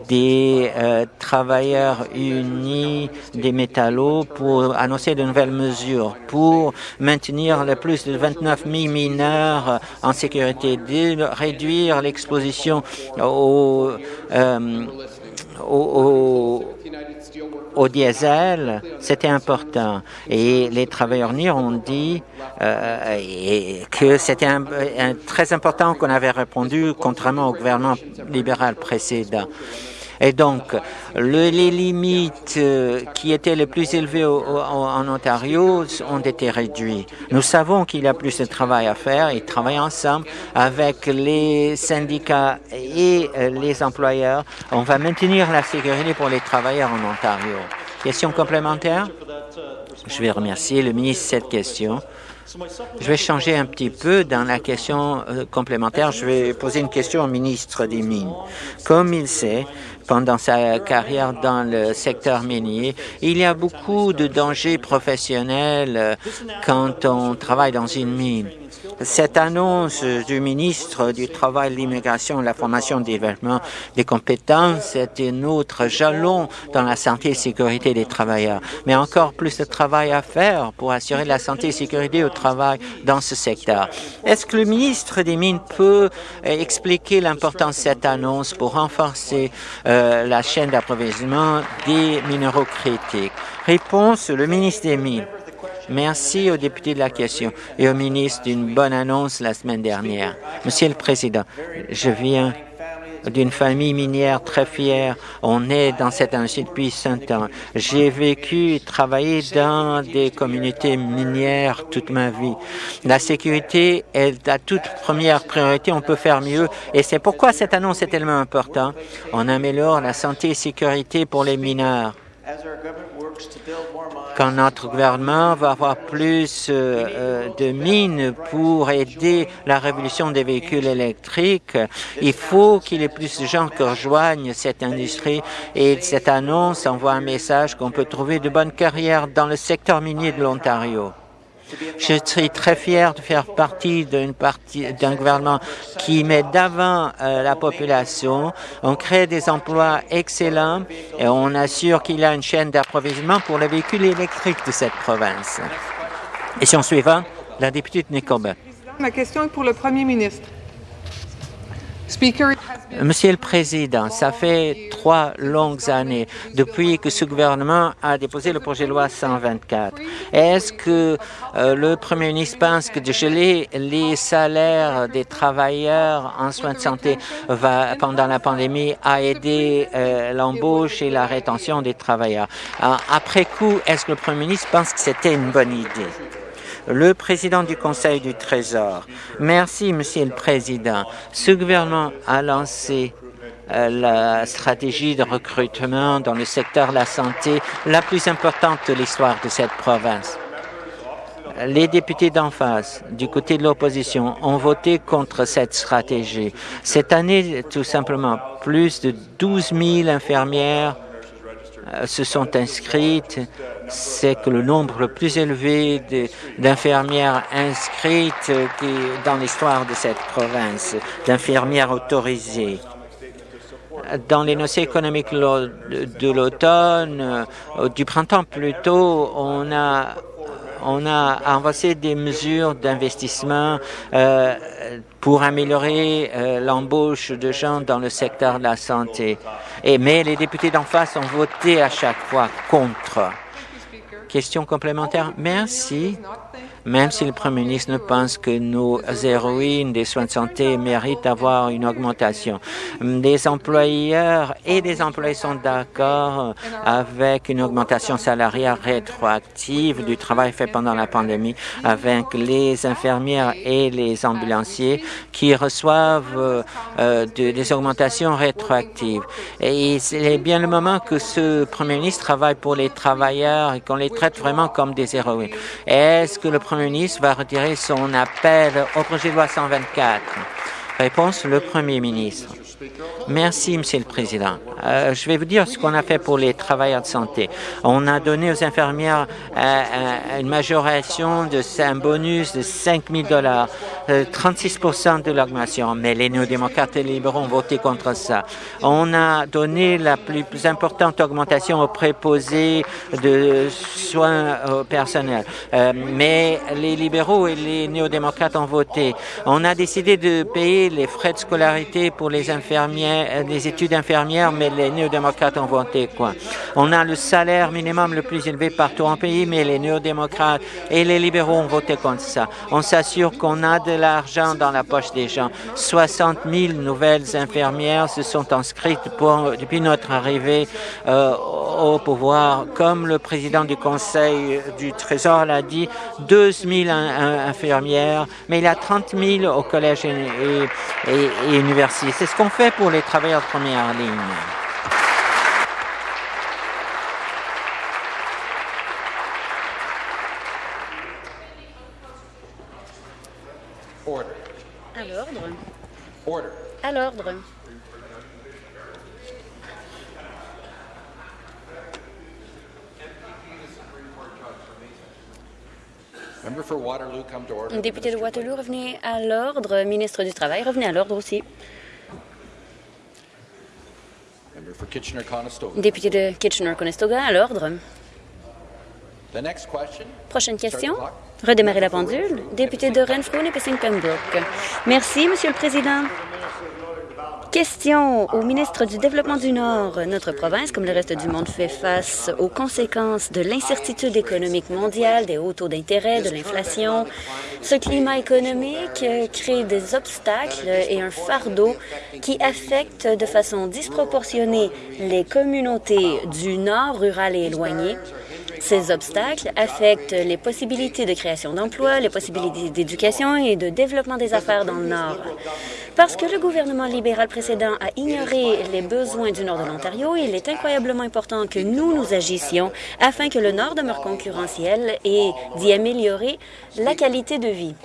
des euh, travailleurs unis des métallos pour annoncer de nouvelles mesures pour maintenir le plus de 29 000 mineurs en sécurité, de réduire l'exposition aux euh, au, au, diesel, c'était important. Et les travailleurs NIR ont dit euh, que c'était très important qu'on avait répondu, contrairement au gouvernement libéral précédent. Et donc, les limites euh, qui étaient les plus élevées en Ontario ont été réduites. Nous savons qu'il y a plus de travail à faire et travailler ensemble avec les syndicats et euh, les employeurs. On va maintenir la sécurité pour les travailleurs en Ontario. Question complémentaire? Je vais remercier le ministre de cette question. Je vais changer un petit peu dans la question euh, complémentaire. Je vais poser une question au ministre des Mines. Comme il sait, pendant sa carrière dans le secteur minier. Il y a beaucoup de dangers professionnels euh, quand on travaille dans une mine. Cette annonce du ministre du Travail, de l'Immigration, de la Formation, du développement des compétences est un autre jalon dans la santé et sécurité des travailleurs. Mais encore plus de travail à faire pour assurer la santé et sécurité au travail dans ce secteur. Est-ce que le ministre des Mines peut expliquer l'importance de cette annonce pour renforcer euh, la chaîne d'approvisionnement des minéraux critiques? Réponse, le ministre des Mines. Merci aux députés de la question et au ministre d'une bonne annonce la semaine dernière. Monsieur le Président, je viens d'une famille minière très fière. On est dans cette industrie depuis cinq ans. J'ai vécu et travaillé dans des communautés minières toute ma vie. La sécurité est la toute première priorité. On peut faire mieux et c'est pourquoi cette annonce est tellement importante. On améliore la santé et sécurité pour les mineurs quand notre gouvernement va avoir plus euh, euh, de mines pour aider la révolution des véhicules électriques, il faut qu'il y ait plus de gens qui rejoignent cette industrie et cette annonce envoie un message qu'on peut trouver de bonnes carrières dans le secteur minier de l'Ontario. Je suis très fier de faire partie d'un gouvernement qui met d'avant euh, la population. On crée des emplois excellents et on assure qu'il y a une chaîne d'approvisionnement pour les véhicules électriques de cette province. Question suivante, la députée de. Ma question est pour le Premier ministre. Monsieur le Président, ça fait trois longues années depuis que ce gouvernement a déposé le projet de loi 124. Est-ce que euh, le Premier ministre pense que de geler les salaires des travailleurs en soins de santé va, pendant la pandémie a aidé euh, l'embauche et la rétention des travailleurs? après coup, est-ce que le Premier ministre pense que c'était une bonne idée? Le président du Conseil du Trésor. Merci, Monsieur le Président. Ce gouvernement a lancé euh, la stratégie de recrutement dans le secteur de la santé la plus importante de l'histoire de cette province. Les députés d'en face, du côté de l'opposition, ont voté contre cette stratégie. Cette année, tout simplement, plus de 12 000 infirmières se sont inscrites c'est que le nombre le plus élevé d'infirmières inscrites dans l'histoire de cette province, d'infirmières autorisées. Dans les notions économiques de l'automne, euh, du printemps plutôt, on a on a avancé des mesures d'investissement euh, pour améliorer euh, l'embauche de gens dans le secteur de la santé. Mais les députés d'en face ont voté à chaque fois contre. Question complémentaire? Merci. Même si le Premier ministre pense que nos héroïnes des soins de santé méritent d'avoir une augmentation, les employeurs et les employés sont d'accord avec une augmentation salariale rétroactive du travail fait pendant la pandémie avec les infirmières et les ambulanciers qui reçoivent euh, des augmentations rétroactives. Et c'est bien le moment que ce Premier ministre travaille pour les travailleurs et qu'on les traite vraiment comme des héroïnes. Est-ce que le Premier ministre va retirer son appel au projet de loi 124. Réponse, le Premier ministre. Merci, Monsieur le Président. Euh, je vais vous dire ce qu'on a fait pour les travailleurs de santé. On a donné aux infirmières euh, euh, une majoration de un bonus de 5 000 dollars, 36 de l'augmentation, mais les néo-démocrates et les libéraux ont voté contre ça. On a donné la plus, importante augmentation aux préposés de soins personnels, mais les libéraux et les néo-démocrates ont voté. On a décidé de payer les frais de scolarité pour les infirmières, les études infirmières, mais les néo-démocrates ont voté quoi? On a le salaire minimum le plus élevé partout en pays, mais les néo-démocrates et les libéraux ont voté contre ça. On s'assure qu'on a de l'argent dans la poche des gens. 60 000 nouvelles infirmières se sont inscrites depuis notre arrivée euh, au pouvoir. Comme le président du Conseil du Trésor l'a dit, 12 000 infirmières, mais il y a 30 000 au collège et, et, et université. C'est ce qu'on fait pour les travailleurs de première ligne? À l'ordre. Député de Waterloo, revenez à l'ordre. Ministre du Travail, revenez à l'ordre aussi. Député de Kitchener-Conestoga, à l'ordre. Prochaine question. Redémarrer la pendule. Député de Renfrew, Nipissing Pembroke. Merci, Monsieur le Président. Question au ministre du Développement du Nord. Notre province, comme le reste du monde, fait face aux conséquences de l'incertitude économique mondiale, des hauts taux d'intérêt, de l'inflation. Ce climat économique crée des obstacles et un fardeau qui affecte de façon disproportionnée les communautés du Nord rural et éloignées. Ces obstacles affectent les possibilités de création d'emplois, les possibilités d'éducation et de développement des affaires dans le Nord. Parce que le gouvernement libéral précédent a ignoré les besoins du Nord de l'Ontario, il est incroyablement important que nous nous agissions afin que le Nord demeure concurrentiel et d'y améliorer la qualité de vie.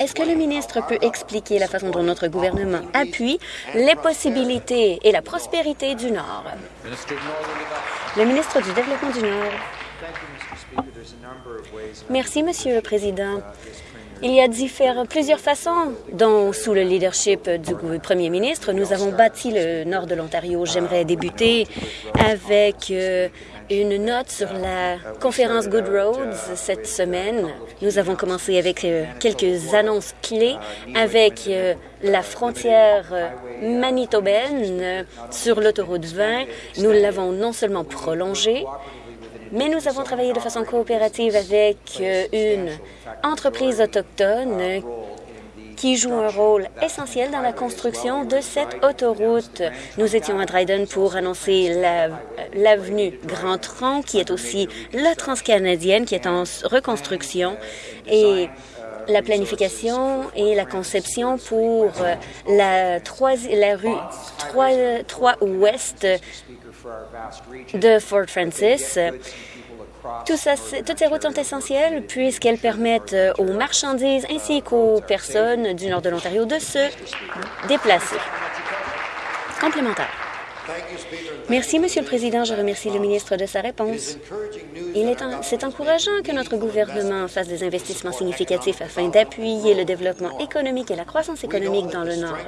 Est-ce que le ministre peut expliquer la façon dont notre gouvernement appuie les possibilités et la prospérité du Nord? Le ministre du Développement du Nord. Merci, Monsieur le Président. Il y a plusieurs façons dont, sous le leadership du premier ministre, nous avons bâti le nord de l'Ontario. J'aimerais débuter avec euh, une note sur la conférence Good Roads cette semaine. Nous avons commencé avec euh, quelques annonces clés avec euh, la frontière manitobaine sur l'autoroute 20. Nous l'avons non seulement prolongée, mais nous avons travaillé de façon coopérative avec euh, une entreprise autochtone qui joue un rôle essentiel dans la construction de cette autoroute. Nous étions à Dryden pour annoncer l'avenue Grand Tronc, qui est aussi la transcanadienne, qui est en reconstruction, et la planification et la conception pour euh, la, 3, la rue 3, 3 Ouest de Fort Francis. Tout ça, toutes ces routes sont essentielles puisqu'elles permettent euh, aux marchandises ainsi qu'aux personnes du nord de l'Ontario de se déplacer. Complémentaire. Merci, Monsieur le Président. Je remercie le ministre de sa réponse. C'est encourageant que notre gouvernement fasse des investissements significatifs afin d'appuyer le développement économique et la croissance économique dans le Nord.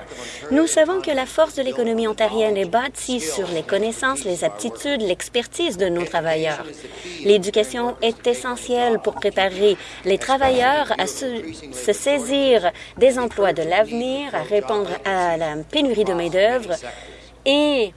Nous savons que la force de l'économie ontarienne est bâtie sur les connaissances, les aptitudes, l'expertise de nos travailleurs. L'éducation est essentielle pour préparer les travailleurs à se, se saisir des emplois de l'avenir, à répondre à la pénurie de main-d'œuvre et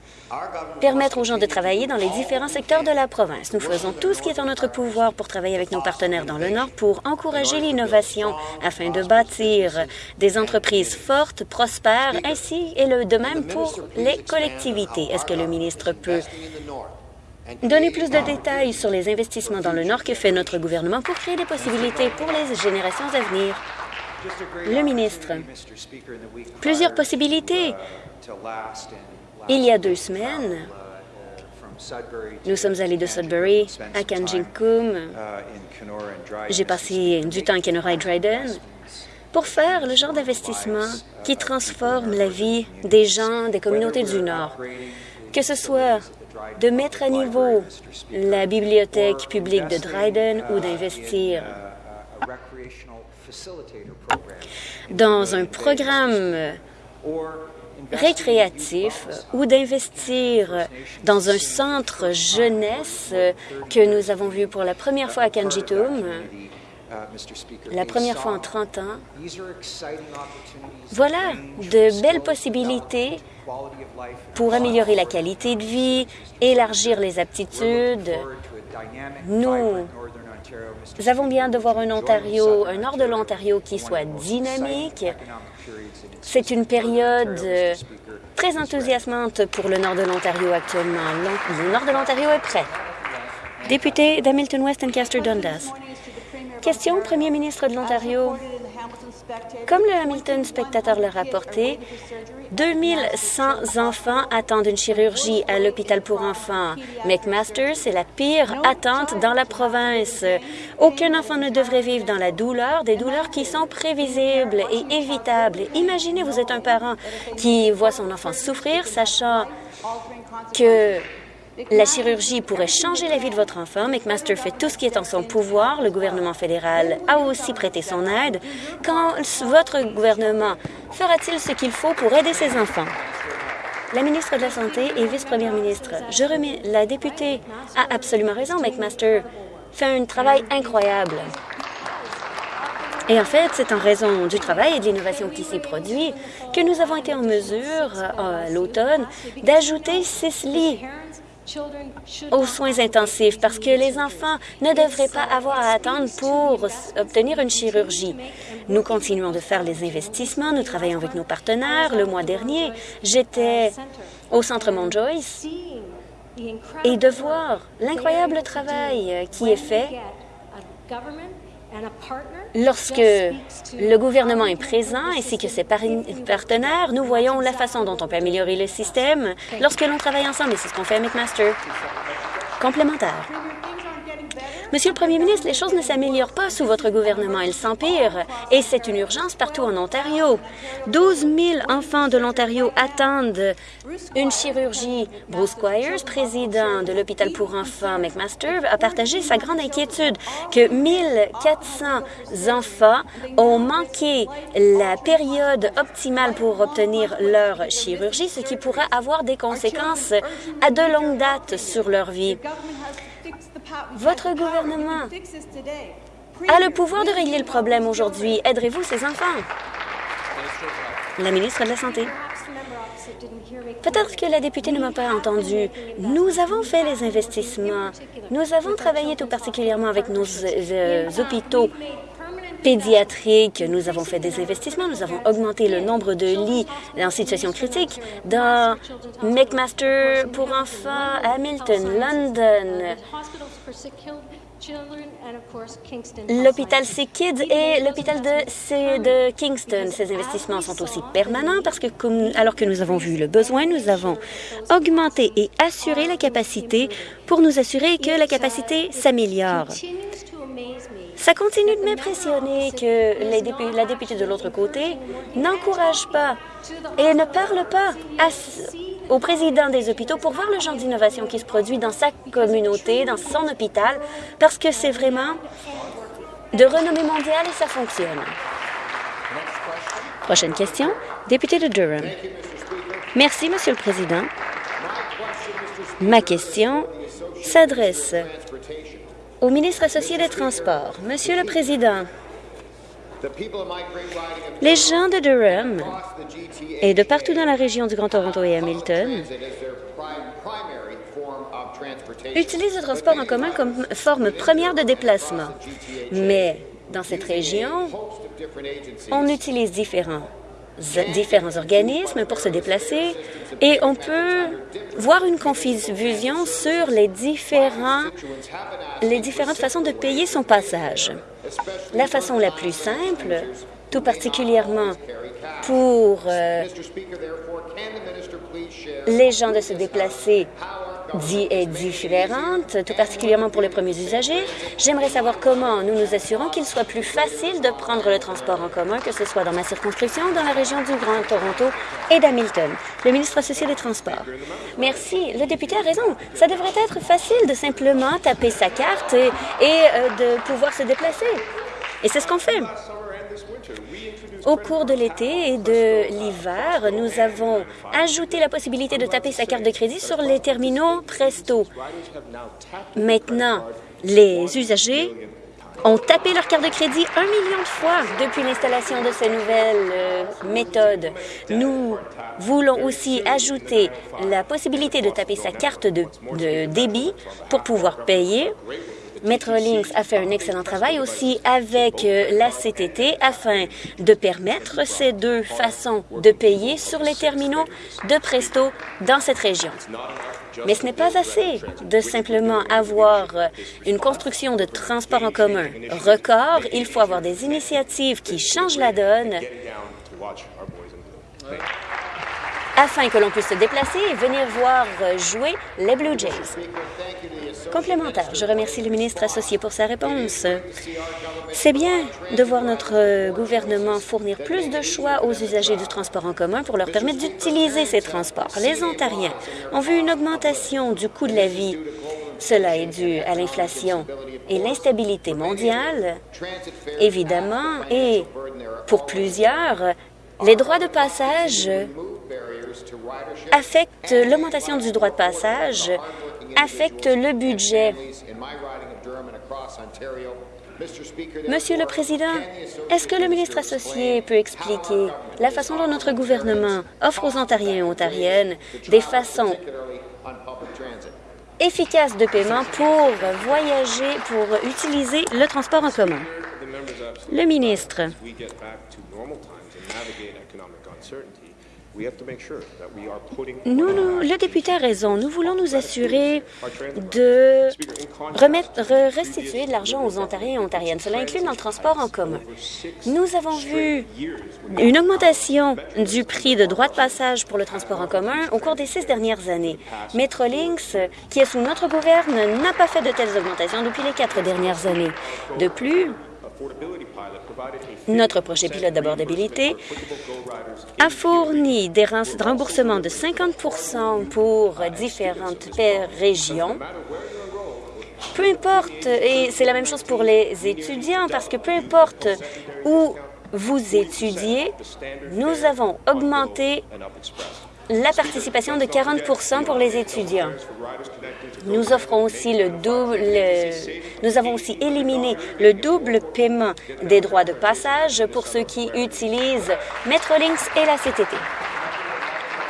permettre aux gens de travailler dans les différents secteurs de la province. Nous faisons tout ce qui est en notre pouvoir pour travailler avec nos partenaires dans le Nord pour encourager l'innovation afin de bâtir des entreprises fortes, prospères, ainsi et le, de même pour les collectivités. Est-ce que le ministre peut donner plus de détails sur les investissements dans le Nord? Que fait notre gouvernement pour créer des possibilités pour les générations à venir? Le ministre. Plusieurs possibilités il y a deux semaines, nous sommes allés de Sudbury à Kanjinkum. J'ai passé du temps à Kenora et Dryden pour faire le genre d'investissement qui transforme la vie des gens des communautés du Nord. Que ce soit de mettre à niveau la bibliothèque publique de Dryden ou d'investir dans un programme récréatif ou d'investir dans un centre jeunesse que nous avons vu pour la première fois à Kanjitum, la première fois en 30 ans. Voilà de belles possibilités pour améliorer la qualité de vie, élargir les aptitudes. Nous nous avons bien de voir un Ontario, un nord de l'Ontario qui soit dynamique. C'est une période euh, très enthousiasmante pour le nord de l'Ontario actuellement. Le nord de l'Ontario est prêt. Député d'Hamilton West Ancaster Dundas. Question au premier ministre de l'Ontario. Comme le Hamilton Spectator l'a rapporté, 2100 enfants attendent une chirurgie à l'hôpital pour enfants. McMaster, c'est la pire attente dans la province. Aucun enfant ne devrait vivre dans la douleur, des douleurs qui sont prévisibles et évitables. Imaginez, vous êtes un parent qui voit son enfant souffrir, sachant que La chirurgie pourrait changer la vie de votre enfant. McMaster fait tout ce qui est en son pouvoir. Le gouvernement fédéral a aussi prêté son aide. Quand votre gouvernement fera-t-il ce qu'il faut pour aider ses enfants? La ministre de la Santé et vice-première ministre, je remets la députée a absolument raison. McMaster fait un travail incroyable. Et en fait, c'est en raison du travail et de l'innovation qui s'y produit que nous avons été en mesure, à l'automne, d'ajouter six lits aux soins intensifs parce que les enfants ne devraient pas avoir à attendre pour obtenir une chirurgie. Nous continuons de faire les investissements, nous travaillons avec nos partenaires. Le mois dernier, j'étais au Centre Mount Joyce et de voir l'incroyable travail qui est fait Lorsque le gouvernement est présent ainsi que ses partenaires, nous voyons la façon dont on peut améliorer le système lorsque l'on travaille ensemble, et c'est ce qu'on fait avec McMaster. Complémentaire. Monsieur le Premier ministre, les choses ne s'améliorent pas sous votre gouvernement, elles s'empirent, et c'est une urgence partout en Ontario. 12 000 enfants de l'Ontario attendent une chirurgie. Bruce Squires, président de l'hôpital pour enfants McMaster, a partagé sa grande inquiétude que 1400 enfants ont manqué la période optimale pour obtenir leur chirurgie, ce qui pourrait avoir des conséquences à de longue date sur leur vie. Votre gouvernement a le pouvoir de régler le problème aujourd'hui. Aiderez-vous ces enfants? La ministre de la Santé. Peut-être que la députée ne m'a pas entendu. Nous avons fait les investissements. Nous avons travaillé tout particulièrement avec nos euh, hôpitaux pédiatriques. Nous avons fait des investissements. Nous avons augmenté le nombre de lits en situation critique dans McMaster pour enfants, Hamilton, London, L'hôpital Sick Kids et l'hôpital de, de Kingston. Ces investissements sont aussi permanents parce que, comme, alors que nous avons vu le besoin, nous avons augmenté et assuré la capacité pour nous assurer que la capacité s'améliore. Ça continue de m'impressionner que la députée de l'autre côté n'encourage pas et ne parle pas au président des hôpitaux pour voir le genre d'innovation qui se produit dans sa communauté, dans son hôpital, parce que c'est vraiment de renommée mondiale et ça fonctionne. Prochaine question, député de Durham. Merci, Monsieur le Président. Ma question s'adresse au ministre associé des Transports. Monsieur le Président, les gens de Durham et de partout dans la région du Grand Toronto et Hamilton utilisent le transport en commun comme forme première de déplacement. Mais dans cette région, on utilise différents différents organismes pour se déplacer et on peut voir une confusion sur les, différents, les différentes façons de payer son passage. La façon la plus simple, tout particulièrement pour euh, les gens de se déplacer est différente, tout particulièrement pour les premiers usagers. J'aimerais savoir comment nous nous assurons qu'il soit plus facile de prendre le transport en commun, que ce soit dans ma circonscription, dans la région du Grand Toronto et d'Hamilton. Le ministre associé des Transports. Merci. Le député a raison. Ça devrait être facile de simplement taper sa carte et, euh, de pouvoir se déplacer. Et c'est ce qu'on fait. Au cours de l'été et de l'hiver, nous avons ajouté la possibilité de taper sa carte de crédit sur les terminaux Presto. Maintenant, les usagers ont tapé leur carte de crédit un million de fois depuis l'installation de ces nouvelles euh, méthodes. Nous voulons aussi ajouter la possibilité de taper sa carte de, de débit pour pouvoir payer Metrolinx a fait un excellent travail aussi avec euh, la CTT afin de permettre ces deux façons de payer sur les terminaux de Presto dans cette région. Mais ce n'est pas assez de simplement avoir euh, une construction de transport en commun record. Il faut avoir des initiatives qui changent la donne afin que l'on puisse se déplacer et venir voir jouer les Blue Jays. Complémentaire, je remercie le ministre associé pour sa réponse. C'est bien de voir notre gouvernement fournir plus de choix aux usagers du transport en commun pour leur permettre d'utiliser ces transports. Les Ontariens ont vu une augmentation du coût de la vie. Cela est dû à l'inflation et l'instabilité mondiale, évidemment, et pour plusieurs, les droits de passage affectent l'augmentation du droit de passage, affectent le budget. Monsieur le Président, est-ce que le ministre associé peut expliquer la façon dont notre gouvernement offre aux Ontariens et Ontariennes des façons efficaces de paiement pour voyager, pour utiliser le transport en commun? Le ministre. Nous, nous, le député a raison. Nous voulons nous assurer de remettre, restituer de l'argent aux Ontariens et Ontariennes. Cela inclut dans le transport en commun. Nous avons vu une augmentation du prix de droit de passage pour le transport en commun au cours des six dernières années. Metrolinx, qui est sous notre gouverne, n'a pas fait de telles augmentations depuis les quatre dernières années. De plus, notre projet pilote d'abordabilité a fourni des remboursements de 50% pour différentes régions. Peu importe, et c'est la même chose pour les étudiants, parce que peu importe où vous étudiez, nous avons augmenté la participation de 40% pour les étudiants. Nous offrons aussi le double, nous avons aussi éliminé le double paiement des droits de passage pour ceux qui utilisent Metrolinx et la CTT.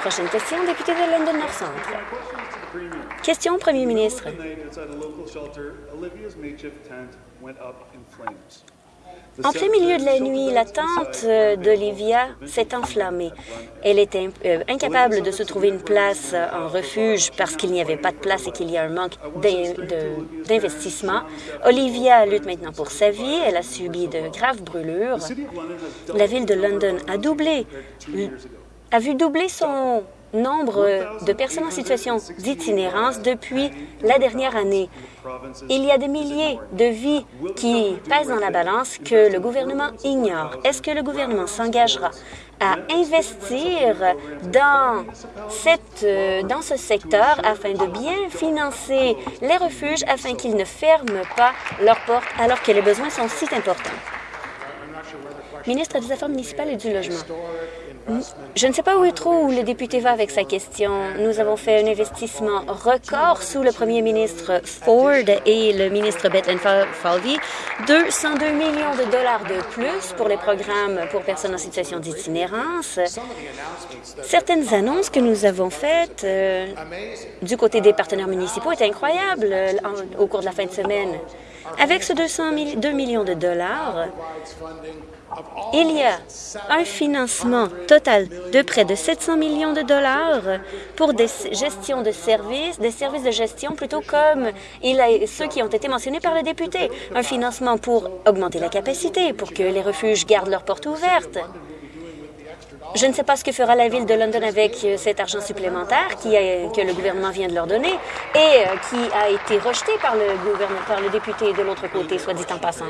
Prochaine question, député de London North Centre. Question, Premier ministre. En plein milieu de la nuit, la tente d'Olivia s'est enflammée. Elle était euh, incapable de se trouver une place en refuge parce qu'il n'y avait pas de place et qu'il y a un manque d'investissement. Olivia lutte maintenant pour sa vie. Elle a subi de graves brûlures. La ville de London a doublé, a vu doubler son nombre de personnes en situation d'itinérance depuis la dernière année. Il y a des milliers de vies qui pèsent dans la balance que le gouvernement ignore. Est-ce que le gouvernement s'engagera à investir dans, cette, euh, dans ce secteur afin de bien financer les refuges afin qu'ils ne ferment pas leurs portes alors que les besoins sont si importants? Ministre des Affaires municipales et du Logement. Je ne sais pas où trop où le député va avec sa question. Nous avons fait un investissement record sous le premier ministre Ford et le ministre Bethlen Falvey, 202 millions de dollars de plus pour les programmes pour personnes en situation d'itinérance. Certaines annonces que nous avons faites euh, du côté des partenaires municipaux étaient incroyables euh, au cours de la fin de semaine. Avec ce 202 millions de dollars, il y a un financement total de près de 700 millions de dollars pour des gestions de services, des services de gestion plutôt comme ceux qui ont été mentionnés par le député. Un financement pour augmenter la capacité, pour que les refuges gardent leurs portes ouvertes. Je ne sais pas ce que fera la Ville de London avec cet argent supplémentaire que le gouvernement vient de leur donner et euh, qui a été rejeté par le, gouvernement, par le député de l'autre côté, soit dit en passant.